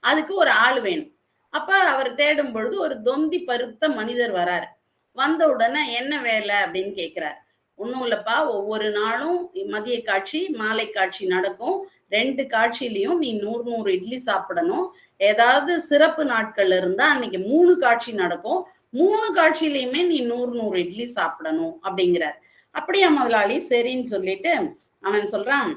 அதுக்கு ஒரு ஆள் வேணும். அப்ப அவர் தேடும் பொழுது ஒரு தொந்தி பருத்த மனிதர் வராரு. வந்த உடனே என்ன வேலை அப்படின்னு கேட்கிறார். ஒன்றும் இல்லைப்பா ஒவ்வொரு நாளும் மதிய காட்சி மாலை காட்சி நடக்கும். ரெண்டு காட்சியிலையும் நீ நூறு நூறு இட்லி சாப்பிடணும். ஏதாவது சிறப்பு நாட்கள் இருந்தா அன்னைக்கு மூணு காட்சி நடக்கும். மூணு காட்சியிலையுமே நீ நூறு நூறு இட்லி சாப்பிடணும் அப்படிங்கிறார். அப்படியா முதலாளி? சரின்னு சொல்லிட்டு அவன் சொல்றான்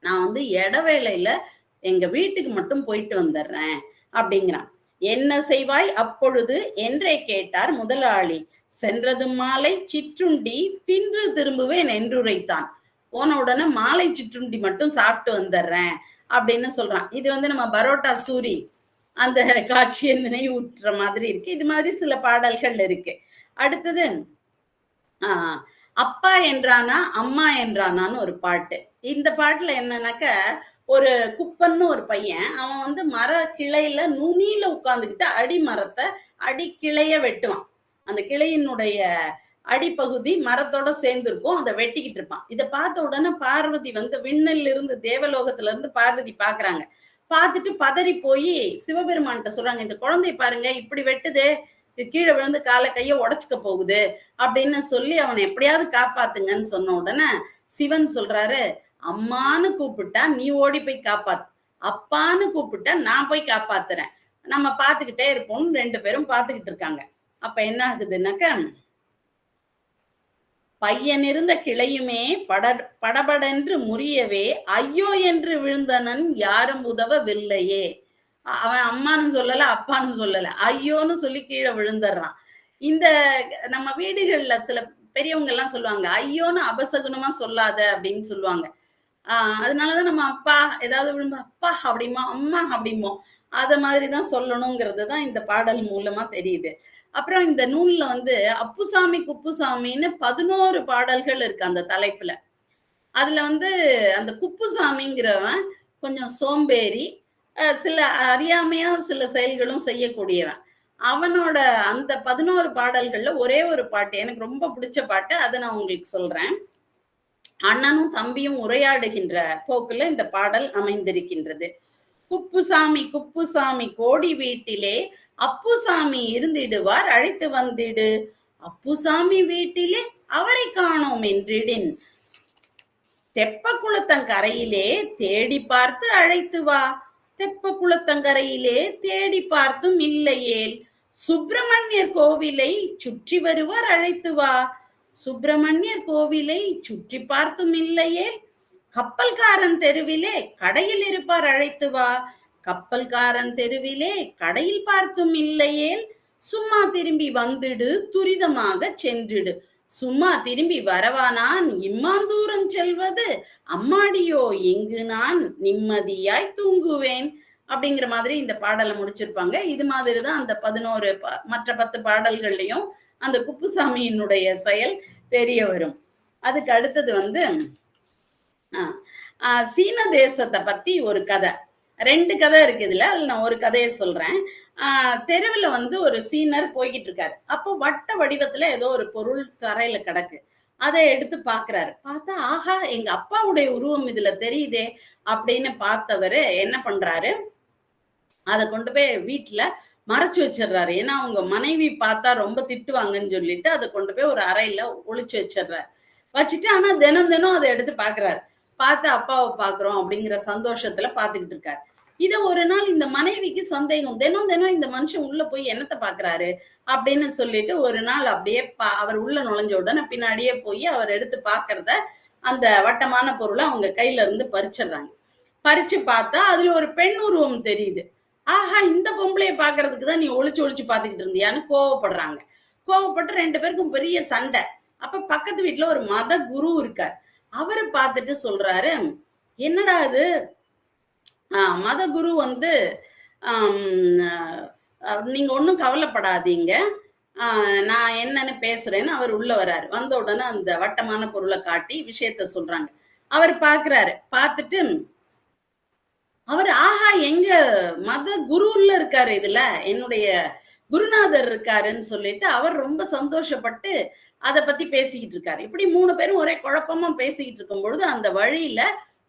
நான் வந்து இடவேளையில எங்க வீட்டுக்கு மட்டும் போயிட்டு வந்துடுறேன் அப்படிங்கிறான். என்ன செய்வாய்? அப்பொழுது என்றே கேட்டார் முதலாளி. சென்றது மாலை சிற்றுண்டி தின்று திரும்புவேன் என்றுரைத்தான். போன உடனே மாலை சிற்றுண்டி மட்டும் சாப்பிட்டு வந்துடுறேன் அப்படின்னு சொல்றான். இது வந்து நம்ம பரோட்டா சூரி. அந்த காட்சியை நினைவூட்டுற மாதிரி இருக்கு. இது மாதிரி சில பாடல்கள் இருக்கு. அடுத்தது ஆஹ் அப்பா என்றானா அம்மா என்றானான்னு ஒரு பாட்டு. இந்த பாட்டுல என்னன்னாக்க ஒரு குப்பன்னு ஒரு பையன் அவன் வந்து மர கிளையில நுனியில உட்காந்துக்கிட்டு அடி மரத்தை அடி கிளைய வெட்டுவான். அந்த கிளையினுடைய அடிப்பகுதி மரத்தோட சேர்ந்து இருக்கும் அதை வெட்டிக்கிட்டு இருப்பான். இதை பார்த்த உடனே பார்வதி வந்து விண்ணில் இருந்து தேவலோகத்துல இருந்து பார்வதி பாக்குறாங்க பார்த்துட்டு பதறி போய் சிவபெருமான்கிட்ட சொல்றாங்க இந்த குழந்தை பாருங்க இப்படி வெட்டுதே கீழே விழுந்து காலை கைய உடைச்சுக்க போகுது அப்படின்னு சொல்லி அவனை எப்படியாவது காப்பாத்துங்கன்னு சொன்ன உடனே சிவன் சொல்றாரு அம்மான்னு கூப்பிட்டா நீ ஓடி போய் காப்பாத்து. அப்பான்னு கூப்பிட்டா நான் போய் காப்பாத்துறேன். நம்ம பார்த்துக்கிட்டே இருப்போம்னு ரெண்டு பேரும் பார்த்துக்கிட்டு இருக்காங்க. அப்ப என்ன ஆகுதுன்னாக்க பையன் இருந்த கிளையுமே பட படபடென்று முறியவே ஐயோ என்று விழுந்தனன் யாரும் உதவவில்லையே. அவன் அம்மான்னு சொல்லல அப்பான்னு சொல்லல. ஐயோன்னு சொல்லி கீழே விழுந்துடுறான். இந்த நம்ம வீடுகள்ல சில பெரியவங்க எல்லாம் சொல்லுவாங்க ஐயோன்னு அபசகுனமா சொல்லாத அப்படின்னு சொல்லுவாங்க. ஆஹ் அதனாலதான் நம்ம அப்பா ஏதாவது விழும்பு அப்பா அப்படிமா அம்மா அப்படிமோ அத மாதிரிதான் சொல்லணுங்கிறது தான் இந்த பாடல் மூலமா தெரியுது. அப்புறம் இந்த நூல்ல வந்து அப்புசாமி குப்புசாமின்னு பதினோரு பாடல்கள் இருக்கு அந்த தலைப்புல. அதுல வந்து அந்த குப்புசாமிங்கிறவன் கொஞ்சம் சோம்பேறி சில அறியாமையா சில செயல்களும் செய்யக்கூடியவன். அவனோட அந்த பதினோரு பாடல்கள்ல ஒரே ஒரு பாட்டு எனக்கு ரொம்ப பிடிச்ச பாட்டு அதை நான் உங்களுக்கு சொல்றேன். அண்ணனும் தம்பியும் உரையாடுகின்ற போக்குல இந்த பாடல் அமைந்திருக்கின்றது. குப்புசாமி குப்புசாமி கோடி வீட்டிலே அப்புசாமி இருந்திடுவார் அழைத்து வந்திடு. அப்புசாமி வீட்டிலே அவரை காணோம் என்றிடின். தெப்ப குளத்தங்கரையிலே தேடி பார்த்து அழைத்து வா. தெப்ப குளத்தங்கரையிலே தேடி பார்த்தும் இல்லையேல். சுப்பிரமணியர் கோவிலை சுற்றி வருவார் அழைத்து வா. சுப்பிரமணியர் கோவிலை சுற்றி பார்த்தும் இல்லையே கப்பல்காரன் தெருவிலே கடையில் இருப்பார் அழைத்து வா. கப்பல்காரன் தெருவிலே கடையில் பார்த்தும் இல்லையேல். சும்மா திரும்பி வந்துடு துரிதமாக சென்றிடு. சும்மா திரும்பி வரவா நான் இம்மாந்தூரம் செல்வது. அம்மாடியோ எங்கு நான் நிம்மதியாய் தூங்குவேன். அப்படிங்கிற மாதிரி இந்த பாடலை முடிச்சிருப்பாங்க. இது மாதிரி தான் அந்த பதினோரு மற்ற பத்து பாடல்கள்லையும் அந்த குப்புசாமியினுடைய செயல் தெரிய வரும். அதுக்கு அடுத்தது வந்து ஆஹ், சீன தேசத்தை பத்தி ஒரு கதை. ரெண்டு கதை இருக்கு இதுல. அதுல நான் ஒரு கதையை சொல்றேன். தெருவில் வந்து ஒரு சீனர் போய்கிட்டு இருக்காரு அப்போ வட்ட வடிவத்துல ஏதோ ஒரு பொருள் தரையில கிடக்கு. அதை எடுத்து பாக்குறாரு பார்த்தா ஆஹா எங்க அப்பாவுடைய உருவம் இதுல தெரியுதே அப்படின்னு பார்த்தவரு என்ன பண்றாரு? அதை கொண்டு போய் வீட்டுல மறைச்சு வச்சிடுறாரு. ஏன்னா அவங்க மனைவி பார்த்தா ரொம்ப திட்டுவாங்கன்னு சொல்லிட்டு அதை கொண்டு போய் ஒரு அறையில ஒழிச்சு வச்சிடுறாரு. வச்சுட்டு ஆனா தினம் தினம் அதை எடுத்து பாக்குறாரு பார்த்து அப்பாவை பாக்குறோம் அப்படிங்கிற சந்தோஷத்துல பாத்துக்கிட்டு இருக்காரு. இத ஒரு நாள் இந்த மனைவிக்கு சந்தேகம் தினம் தினம் இந்த மனுஷன் உள்ள போய் என்னத்தை பாக்குறாரு? அப்படின்னு சொல்லிட்டு ஒரு நாள் அப்படியே பா அவர் உள்ள நுழைஞ்ச உடனே பின்னாடியே போய் அவர் எடுத்து பாக்குறத அந்த வட்டமான பொருளை அவங்க கையில இருந்து பறிச்சிடுறாங்க. பறிச்சு பார்த்தா அதுல ஒரு பெண் உருவம் தெரியுது. ஆஹா இந்த பொம்பளைய பாக்குறதுக்கு தான் நீ ஒளிச்சு ஒளிச்சு பாத்துக்கிட்டு இருந்தியான்னு கோவப்படுறாங்க. கோவப்பட்டு ரெண்டு பேருக்கும் பெரிய சண்டை. அப்ப பக்கத்து வீட்டுல ஒரு மத குரு இருக்கார். அவரை பார்த்துட்டு சொல்றாரு என்னடா இது? மத குரு வந்து ஆஹ், நீங்க ஒன்றும் கவலைப்படாதீங்க. ஆஹ், நான் என்னன்னு பேசுறேன்னு அவர் உள்ள வராரு. வந்த உடனே அந்த வட்டமான பொருளை காட்டி விஷயத்த சொல்றாங்க. அவர் பாக்குறாரு. பார்த்துட்டு அவர் ஆஹா எங்க மத குருல இருக்காரு இதுல? என்னுடைய குருநாதர் இருக்காருன்னு சொல்லிட்டு அவர் ரொம்ப சந்தோஷப்பட்டு அதை பத்தி பேசிக்கிட்டு இருக்காரு. இப்படி மூணு பேரும் ஒரே குழப்பமா பேசிக்கிட்டு இருக்கும் பொழுது அந்த வழியில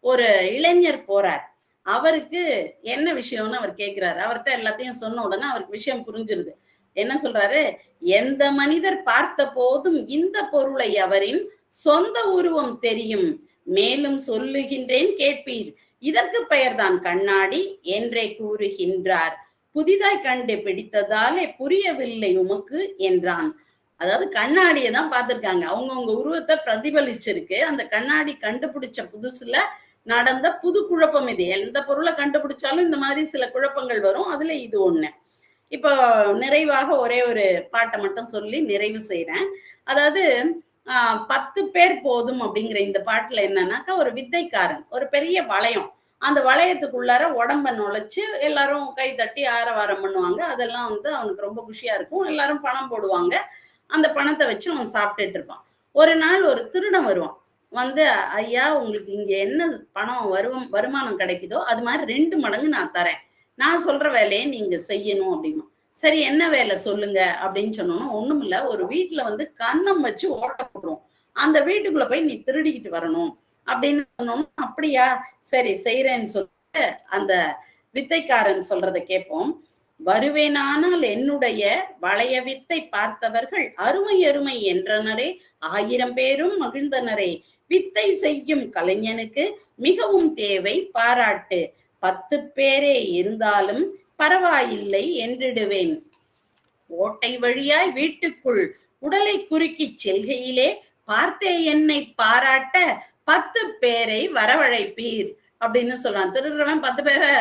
ஒரு இளைஞர் போறார். அவருக்கு என்ன விஷயம்னு அவர் கேட்கிறாரு அவர்கிட்ட எல்லாத்தையும் சொன்ன உடனே அவருக்கு விஷயம் புரிஞ்சிருது. என்ன சொல்றாரு? எந்த மனிதர் பார்த்த போதும் இந்த பொருளை அவரின் சொந்த உருவம் தெரியும். மேலும் சொல்லுகின்றேன் கேட்பீர். இதற்கு பெயர்தான் கண்ணாடி என்றே கூறுகின்றார். புதிதாய் கண்டு பிடித்ததாலே புரியவில்லை உமக்கு என்றான். அதாவது கண்ணாடியை தான் பார்த்திருக்காங்க. அவங்கவுங்க உருவத்தை பிரதிபலிச்சிருக்கு. அந்த கண்ணாடி கண்டுபிடிச்ச புதுசுல நடந்த புது குழப்பம் இது. எந்த பொருளை கண்டுபிடிச்சாலும் இந்த மாதிரி சில குழப்பங்கள் வரும். அதுல இது ஒண்ணு. இப்போ நிறைவாக ஒரே ஒரு பாட்டை மட்டும் சொல்லி நிறைவு செய்யறேன் அதாவது ஆஹ், பத்து பேர் போதும் அப்படிங்கிற இந்த பாட்டுல என்னன்னாக்கா ஒரு வித்தைக்காரன் ஒரு பெரிய வளையம். அந்த வளையத்துக்குள்ளார உடம்ப நுழைச்சு எல்லாரும் கை தட்டி ஆரவாரம் பண்ணுவாங்க. அதெல்லாம் வந்து அவனுக்கு ரொம்ப குஷியா இருக்கும். எல்லாரும் பணம் போடுவாங்க. அந்த பணத்தை வச்சு அவன் சாப்பிட்டுட்டு இருப்பான். ஒரு நாள் ஒரு திருடன் வருவான். வந்து ஐயா உங்களுக்கு இங்க என்ன பணம் வருவம் வருமானம் கிடைக்குதோ அது மாதிரி ரெண்டு மடங்கு நான் தரேன். நான் சொல்ற வேலையை நீங்க செய்யணும் அப்படின்னு சரி என்ன வேலை சொல்லுங்க அப்படின்னு சொன்னோம்னா ஒண்ணும் இல்ல. ஒரு வீட்டுல வந்து கன்னம் வச்சு ஓட்ட போடுறோம் அந்த வீட்டுக்குள்ள போய் நீ திருடிக்கிட்டு வரணும் அப்படின்னு சொன்னோம்னா அப்படியா? சரி செய்யறேன்னு சொல்லிட்டு அந்த வித்தைக்காரன் சொல்றதை கேட்போம். வருவேனானால் என்னுடைய வளைய வித்தை பார்த்தவர்கள் அருமை அருமை என்றனரே. ஆயிரம் பேரும் மகிழ்ந்தனரே. வித்தை செய்யும் கலைஞனுக்கு மிகவும் தேவை பாராட்டு. பத்து பேரே இருந்தாலும் பரவாயில்லை என்றிடுவேன். ஓட்டை வழியாய் வீட்டுக்குள் உடலை குறுக்கிச் செல்கையிலே பார்த்தே என்னை பாராட்ட பத்து பேரை வரவழைப்பீர் அப்படின்னு சொல்றான். திருடுறவன் பத்து பேரை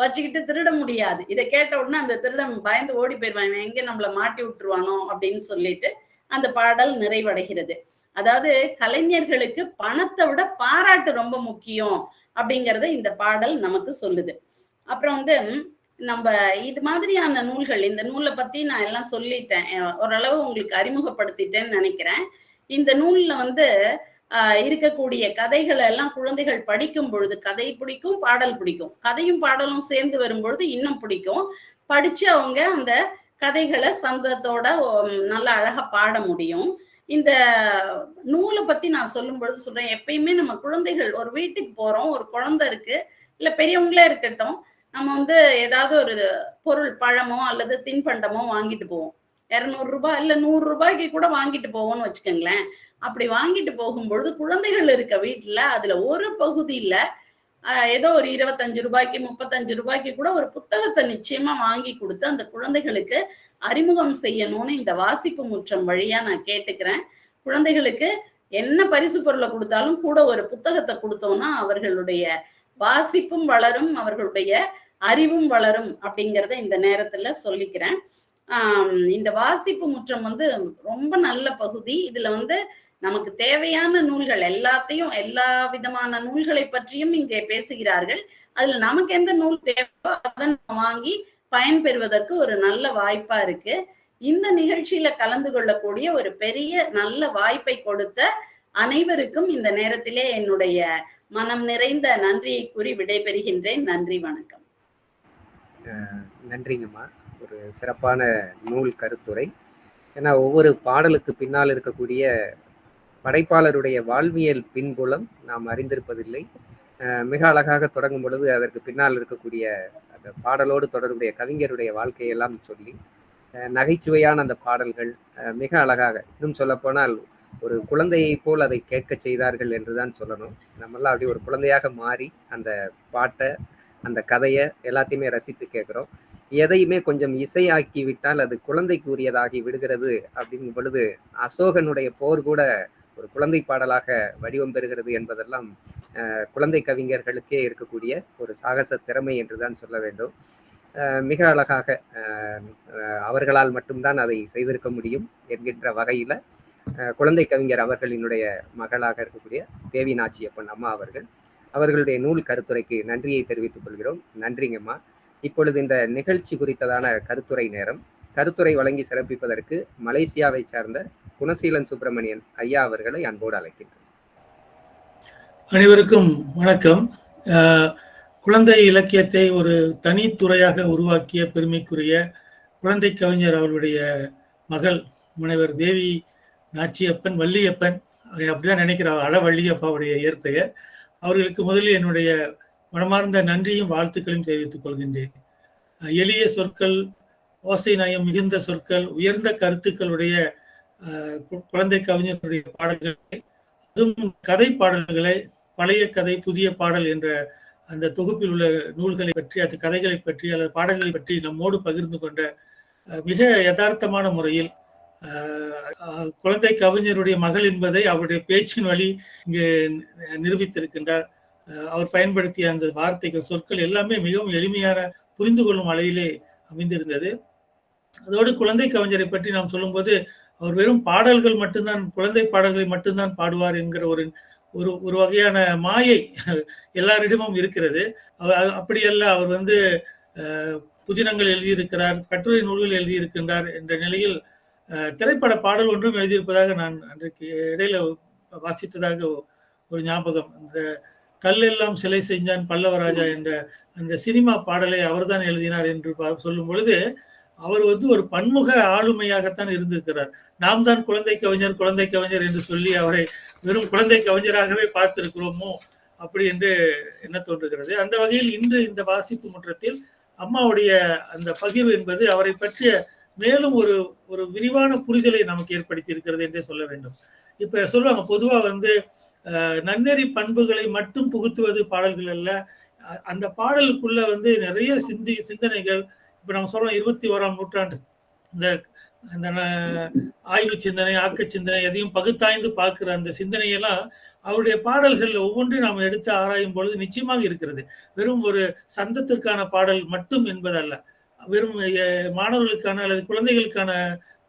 வச்சுக்கிட்டு திருட முடியாது. இதை கேட்ட உடனே அந்த திருடன் பயந்து ஓடி போயிடுவான். எங்க நம்மள மாட்டி விட்டுருவானோ அப்படின்னு சொல்லிட்டு அந்த பாடல் நிறைவடைகிறது. அதாவது கலைஞர்களுக்கு பணத்தை விட பாராட்டு ரொம்ப முக்கியம் அப்படிங்கறத இந்த பாடல் நமக்கு சொல்லுது. அப்புறம் வந்து நம்ம இது மாதிரியான நூல்கள் இந்த நூலை பத்தி நான் எல்லாம் சொல்லிட்டேன். ஓரளவு உங்களுக்கு அறிமுகப்படுத்திட்டேன்னு நினைக்கிறேன். இந்த நூல்ல வந்து ஆஹ் இருக்கக்கூடிய கதைகளை எல்லாம் குழந்தைகள் படிக்கும் பொழுது கதை பிடிக்கும் பாடல் பிடிக்கும். கதையும் பாடலும் சேர்ந்து வரும்பொழுது இன்னும் பிடிக்கும். படிச்சு அவங்க அந்த கதைகளை சந்தத்தோட நல்ல நல்லா அழகா பாட முடியும். இந்த நூலை பத்தி நான் சொல்லும் பொழுது சொல்றேன். எப்பயுமே நம்ம குழந்தைகள் ஒரு வீட்டுக்கு போறோம் ஒரு குழந்தை இருக்கு இல்ல பெரியவங்களே இருக்கட்டும் நம்ம வந்து ஏதாவது ஒரு பொருள் பழமோ அல்லது தின்பண்டமோ வாங்கிட்டு போவோம். இரநூறு ரூபாய் இல்ல நூறு ரூபாய்க்கு கூட வாங்கிட்டு போவோம்னு வச்சுக்கோங்களேன். அப்படி வாங்கிட்டு போகும்பொழுது குழந்தைகள் இருக்க வீட்டுல அதுல ஒரு பகுதியில ஏதோ ஒரு இருபத்தஞ்சு ரூபாய்க்கு முப்பத்தஞ்சு ரூபாய்க்கு கூட ஒரு புத்தகத்தை நிச்சயமா வாங்கி கொடுத்து அந்த குழந்தைகளுக்கு அறிமுகம் செய்யணும்னு இந்த வாசிப்பு முற்றம் வழியா நான் கேட்டுக்கிறேன். குழந்தைகளுக்கு என்ன பரிசு பொருளை கொடுத்தாலும் கூட ஒரு புத்தகத்தை கொடுத்தோம்னா அவர்களுடைய வாசிப்பும் வளரும் அவர்களுடைய அறிவும் வளரும் அப்படிங்கிறத இந்த நேரத்துல சொல்லிக்கிறேன். ஆஹ் இந்த வாசிப்பு முற்றம் வந்து ரொம்ப நல்ல பகுதி. இதுல வந்து நமக்கு தேவையான நூல்கள் எல்லாத்தையும் எல்லா விதமான நூல்களை பற்றியும் இங்கே பேசுகிறார்கள். அதுல நமக்கு எந்த நூல் தேவையோ அதை வாங்கி பயன்பெறுவதற்கு ஒரு நல்ல வாய்ப்பா இருக்கு. இந்த நிகழ்ச்சியில கலந்து கொள்ளக்கூடிய ஒரு பெரிய நல்ல வாய்ப்பை கொடுத்த அனைவருக்கும் இந்த நேரத்திலே என்னுடைய மனம் நிறைந்த நன்றியை கூறி விடைபெறுகின்றேன். நன்றி வணக்கம். நன்றிங்கம்மா. ஒரு சிறப்பான நூல் கருத்துரை. ஏன்னா ஒவ்வொரு பாடலுக்கு பின்னால் இருக்கக்கூடிய படைப்பாளருடைய வாழ்வியல் பின்புலம் நாம் அறிந்திருப்பதில்லை. மிக அழகாக தொடங்கும் பொழுது அதற்கு பின்னால் இருக்கக்கூடிய அந்த பாடலோடு தொடர்புடைய கவிஞருடைய வாழ்க்கையெல்லாம் சொல்லி அஹ் நகைச்சுவையான அந்த பாடல்கள் அஹ் மிக அழகாக இன்னும் சொல்லப்போனால் ஒரு குழந்தையை போல் அதை கேட்க செய்தார்கள் என்றுதான் சொல்லணும். நம்மெல்லாம் அப்படி ஒரு குழந்தையாக மாறி அந்த பாட்டை அந்த கதையை எல்லாத்தையுமே ரசித்து கேட்குறோம். எதையுமே கொஞ்சம் இசையாக்கி விட்டால் அது குழந்தைக்குரியதாகி விடுகிறது அப்படிங்கும் பொழுது அசோகனுடைய போர் கூட ஒரு குழந்தை பாடலாக வடிவம் பெறுகிறது என்பதெல்லாம் குழந்தை கவிஞர்களுக்கே இருக்கக்கூடிய ஒரு சாகச திறமை என்றுதான் சொல்ல வேண்டும். மிக அழகாக அவர்களால் மட்டும்தான் அதை செய்திருக்க முடியும் என்கின்ற வகையில குழந்தை கவிஞர் அவர்களினுடைய மகளாக இருக்கக்கூடிய தேவி நாச்சியப்பன் அம்மா அவர்கள் அவர்களுடைய நூல் கருத்துரைக்கு நன்றியை தெரிவித்துக் கொள்கிறோம். நன்றிங்கம்மா. இப்பொழுது இந்த நிகழ்ச்சி குறித்ததான கருத்துரை நேரம் கருத்துரை வழங்கி சிறப்பிப்பதற்கு மலேசியாவை சார்ந்த குணசீலன் சுப்பிரமணியன் ஐயா அவர்களை அன்போடு அழைக்கின்றனர் அனைவருக்கும் வணக்கம். குழந்தை இலக்கியத்தை ஒரு தனித்துறையாக உருவாக்கிய பெருமைக்குரிய குழந்தை கவிஞர் அவருடைய மகள் முனைவர் தேவி நாச்சியப்பன் வள்ளியப்பன் அப்படிதான் நினைக்கிறார். அழவள்ளியப்பாவுடைய இயற்பெயர். அவர்களுக்கு முதலில் என்னுடைய மனமார்ந்த நன்றியும் வாழ்த்துக்களையும் தெரிவித்துக் கொள்கின்றேன். எளிய சொற்கள் ஓசை நயம் மிகுந்த சொற்கள் உயர்ந்த கருத்துக்களுடைய குழந்தை கவிஞருடைய பாடல்களை அதுவும் கதை பாடல்களை பழைய கதை புதிய பாடல் என்ற அந்த தொகுப்பில் உள்ள நூல்களை பற்றி அது கதைகளை பற்றி அல்லது பாடல்களை பற்றி நம்மோடு பகிர்ந்து கொண்ட மிக யதார்த்தமான முறையில் அஹ், குழந்தை கவிஞருடைய மகள் என்பதை அவருடைய பேச்சின் வழி இங்கு நிரூபித்திருக்கின்றார். அஹ், அவர் பயன்படுத்திய அந்த வார்த்தைகள் சொற்கள் எல்லாமே மிகவும் எளிமையான புரிந்து கொள்ளும் அளவிலே அமைந்திருந்தது. அதோடு குழந்தை கவிஞரை பற்றி நாம் சொல்லும்போது அவர் வெறும் பாடல்கள் மட்டும்தான் குழந்தை பாடல்களை மட்டும்தான் பாடுவார் என்கிற ஒரு ஒரு ஒரு வகையான மாயை எல்லாரிடமும் இருக்கிறது. அப்படியல்ல அவர் வந்து அஹ், புதினங்கள் எழுதியிருக்கிறார் கட்டுரை நூல்கள் எழுதியிருக்கின்றார் என்ற நிலையில் அஹ், திரைப்பட பாடல் ஒன்றும் எழுதியிருப்பதாக நான் அன்றைக்கு இடையில வாசித்ததாக ஒரு ஞாபகம். இந்த கல்லெல்லாம் சிலை செஞ்சான் பல்லவராஜா என்ற அந்த சினிமா பாடலை அவர்தான் எழுதினார் என்று பா- சொல்லும் பொழுது அவர் வந்து ஒரு பன்முக ஆளுமையாகத்தான் இருந்திருக்கிறார். நாம் தான் குழந்தை கவிஞர் குழந்தை கவிஞர் என்று சொல்லி அவரை வெறும் குழந்தை கவிஞராகவே பார்த்திருக்கிறோமோ அப்படி என்று என்ன தோன்றுகிறது. அந்த வகையில் இன்று இந்த வாசிப்பு முற்றத்தில் அம்மாவுடைய அந்த பகிர்வு என்பது அவரை பற்றிய மேலும் ஒரு ஒரு விரிவான புரிதலை நமக்கு ஏற்படுத்தி இருக்கிறது என்றே சொல்ல வேண்டும். இப்ப சொல்லுவாங்க பொதுவா வந்து நன்னெறி பண்புகளை மட்டும் புகுத்துவது பாடல்கள் அல்ல. அந்த பாடலுக்குள்ள வந்து நிறைய சிந்தி சிந்தனைகள் இப்போ நம்ம சொல்கிறோம் இருபத்தி ஓராம் நூற்றாண்டு. இந்த அந்த ஆய்வு சிந்தனை ஆக்க சிந்தனை எதையும் பகுத்தாய்ந்து பார்க்குற அந்த சிந்தனையெல்லாம் அவருடைய பாடல்களில் ஒவ்வொன்றையும் நாம் எடுத்து ஆராயும் பொழுது நிச்சயமாக இருக்கிறது. வெறும் ஒரு சந்தத்திற்கான பாடல் மட்டும் என்பதல்ல. வெறும் மாணவர்களுக்கான அல்லது குழந்தைகளுக்கான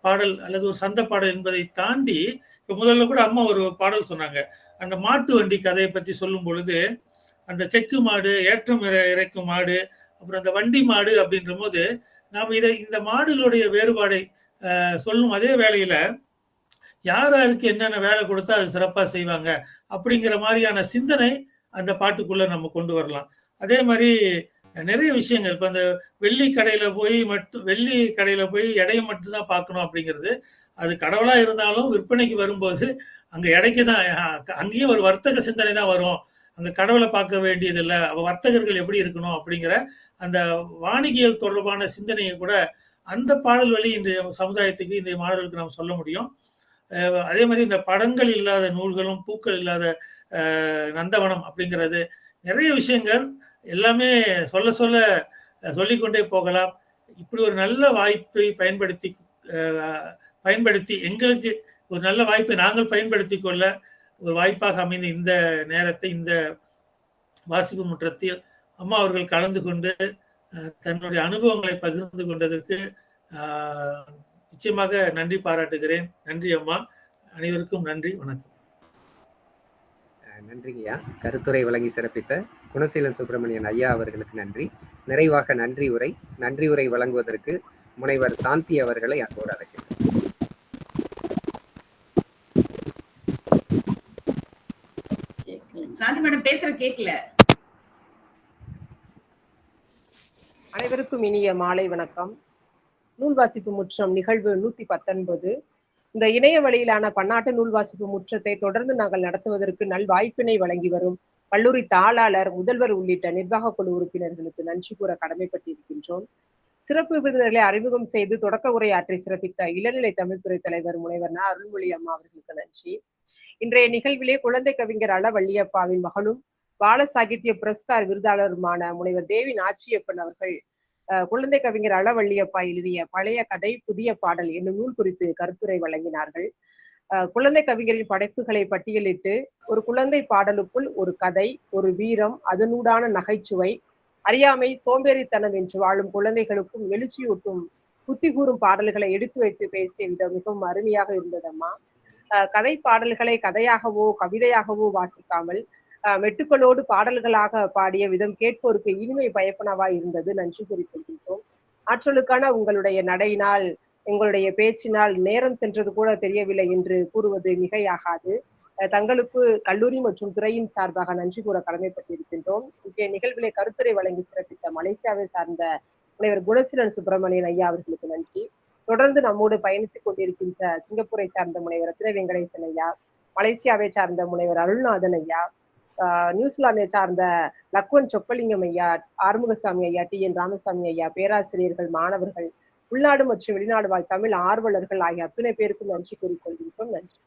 பாடல் அல்லது ஒரு சந்த பாடல் என்பதை தாண்டி இப்போ முதல்ல கூட அம்மா ஒரு பாடல் சொன்னாங்க. அந்த மாட்டு வண்டி கதையை பற்றி சொல்லும் பொழுது அந்த செக்கு மாடு ஏற்றம் இறைக்கும் மாடு அப்புறம் அந்த வண்டி மாடு அப்படின்ற போது நாம் இதை இந்த மாடுகளுடைய வேறுபாடை அஹ், சொல்லும் அதே வேளையில யார் யாருக்கு என்னென்ன வேலை கொடுத்தா அது சிறப்பா செய்வாங்க அப்படிங்கிற மாதிரியான சிந்தனை அந்த பாட்டுக்குள்ளே நம்ம கொண்டு வரலாம். அதே மாதிரி நிறைய விஷயங்கள். இப்போ அந்த வெள்ளி கடையில் போய் மட்டும் வெள்ளி கடையில போய் எடையை மட்டும்தான் பார்க்கணும் அப்படிங்கிறது. அது கடவுளாக இருந்தாலும் விற்பனைக்கு வரும்போது அங்கே எடைக்கு தான் அங்கேயும் ஒரு வர்த்தக சிந்தனை தான் வரும். அந்த கடவுளை பார்க்க வேண்டியதில்லை. வர்த்தகர்கள் எப்படி இருக்கணும் அப்படிங்கிற அந்த வாணிகியல் தொடர்பான சிந்தனையை கூட அந்த பாடல் வழி இன்றைய சமுதாயத்துக்கு இன்றைய மாணவர்களுக்கு நாம் சொல்ல முடியும். அதே மாதிரி இந்த படங்கள் இல்லாத நூல்களும் பூக்கள் இல்லாத நந்தவனம் அப்படிங்கிறது நிறைய விஷயங்கள் எல்லாமே சொல்ல சொல்ல சொல்லிக்கொண்டே போகலாம். இப்படி ஒரு நல்ல வாய்ப்பை பயன்படுத்தி பயன்படுத்தி எங்களுக்கு ஒரு நல்ல வாய்ப்பை நாங்கள் பயன்படுத்தி கொள்ள ஒரு வாய்ப்பாக அமைந்த இந்த நேரத்தை இந்த வாசிப்பு முற்றத்தில் அம்மா அவர்கள் கலந்து கொண்டு தன்னுடைய அனுபவங்களை பகிர்ந்து கொண்டதற்கு நிச்சயமாக நன்றி பாராட்டுகிறேன். நன்றி அம்மா. அனைவருக்கும் நன்றி. வணக்கம். நன்றிங்கய்யா கருத்துரை வழங்கி சிறப்பித்த குணசீலன் சுப்பிரமணியன் ஐயா அவர்களுக்கு நன்றி. நிறைவாக நன்றி உரை நன்றி உரை வழங்குவதற்கு முனைவர் சாந்தி அவர்களை அன்போடு அழைக்கிறேன். சாந்தி மேடம் பேசுற கேட்கல அனைவருக்கும் இனிய மாலை வணக்கம். நூல் வாசிப்பு முற்றம் நிகழ்வு நூத்தி பத்தொன்பது. இந்த இணைய வழியிலான பன்னாட்டு நூல் வாசிப்பு முற்றத்தை தொடர்ந்து நாங்கள் நடத்துவதற்கு நல் வாய்ப்பினை வழங்கி வரும் கல்லூரி தாளாளர் முதல்வர் உள்ளிட்ட நிர்வாக குழு உறுப்பினர்களுக்கு நன்றி கூற கடமைப்பட்டிருக்கின்றோம். சிறப்பு விருந்தினர்களை அறிமுகம் செய்து தொடக்க உரையாற்றி சிறப்பித்த இளநிலை தமிழ்துறை தலைவர் முனைவர் ந. அருள்மொழி அம்மா அவர்களுக்கு நன்றி. இன்றைய நிகழ்விலே குழந்தை கவிஞர் அளவள்ளியப்பாவின் மகளும் பால சாகித்ய புரஸ்கார் விருதாளருமான முனைவர் தேவி நாச்சியப்பன் அவர்கள் குழந்தை கவிஞர் அளவள்ளியப்பா எழுதிய பழைய கதை புதிய பாடல் என்னும் நூல் குறித்து கருத்துரை வழங்கினார்கள். குழந்தை கவிஞரின் படைப்புகளை பட்டியலிட்டு ஒரு குழந்தை பாடலுக்குள் ஒரு கதை ஒரு வீரம் அதனூடான நகைச்சுவை அறியாமை சோம்பேறித்தனம் என்று வாழும் குழந்தைகளுக்கும் எழுச்சியூட்டும் புத்தி கூறும் பாடல்களை எடுத்து வைத்து பேசிய விதம் மிகவும் அருமையாக இருந்ததம்மா. கதை பாடல்களை கதையாகவோ கவிதையாகவோ வாசிக்காமல் அஹ், பாடல்களாக பாடிய விதம் கேட்போருக்கு இனிமை பயப்பனவா இருந்தது. நன்றி குறிப்பிடுகின்றோம் ஆற்றலுக்கான உங்களுடைய நடையினால் உங்களுடைய பேச்சினால் நேரம் சென்றது கூட தெரியவில்லை என்று கூறுவது மிகையாகாது. தங்களுக்கு கல்லூரி மற்றும் துறையின் சார்பாக நன்றி கூற கடமைப்பட்டிருக்கின்றோம். இன்றைய நிகழ்விலே கருத்துரை வழங்கி சிறப்பித்த மலேசியாவை சார்ந்த முனைவர் குணசீலன் சுப்பிரமணியன் ஐயா அவர்களுக்கு நன்றி. தொடர்ந்து நம்மோடு பயணித்துக் கொண்டிருக்கின்ற சிங்கப்பூரை சார்ந்த முனைவர் ரத்ன வெங்கடேசன் ஐயா மலேசியாவை சார்ந்த முனைவர் அருள்நாதன் ஐயா நியூசிலாந்தை சார்ந்த லக்வன் சொப்பலிங்கம் ஐயா ஆறுமுகசாமி ஐயா டி. என். ராமசாமி ஐயா பேராசிரியர்கள் மாணவர்கள் உள்நாடு மற்றும் வெளிநாடு வாழ் தமிழ் ஆர்வலர்கள் ஆகிய அத்தனை பேருக்கும் நன்றி கூறிக்கொள்கின்றோம். நன்றி.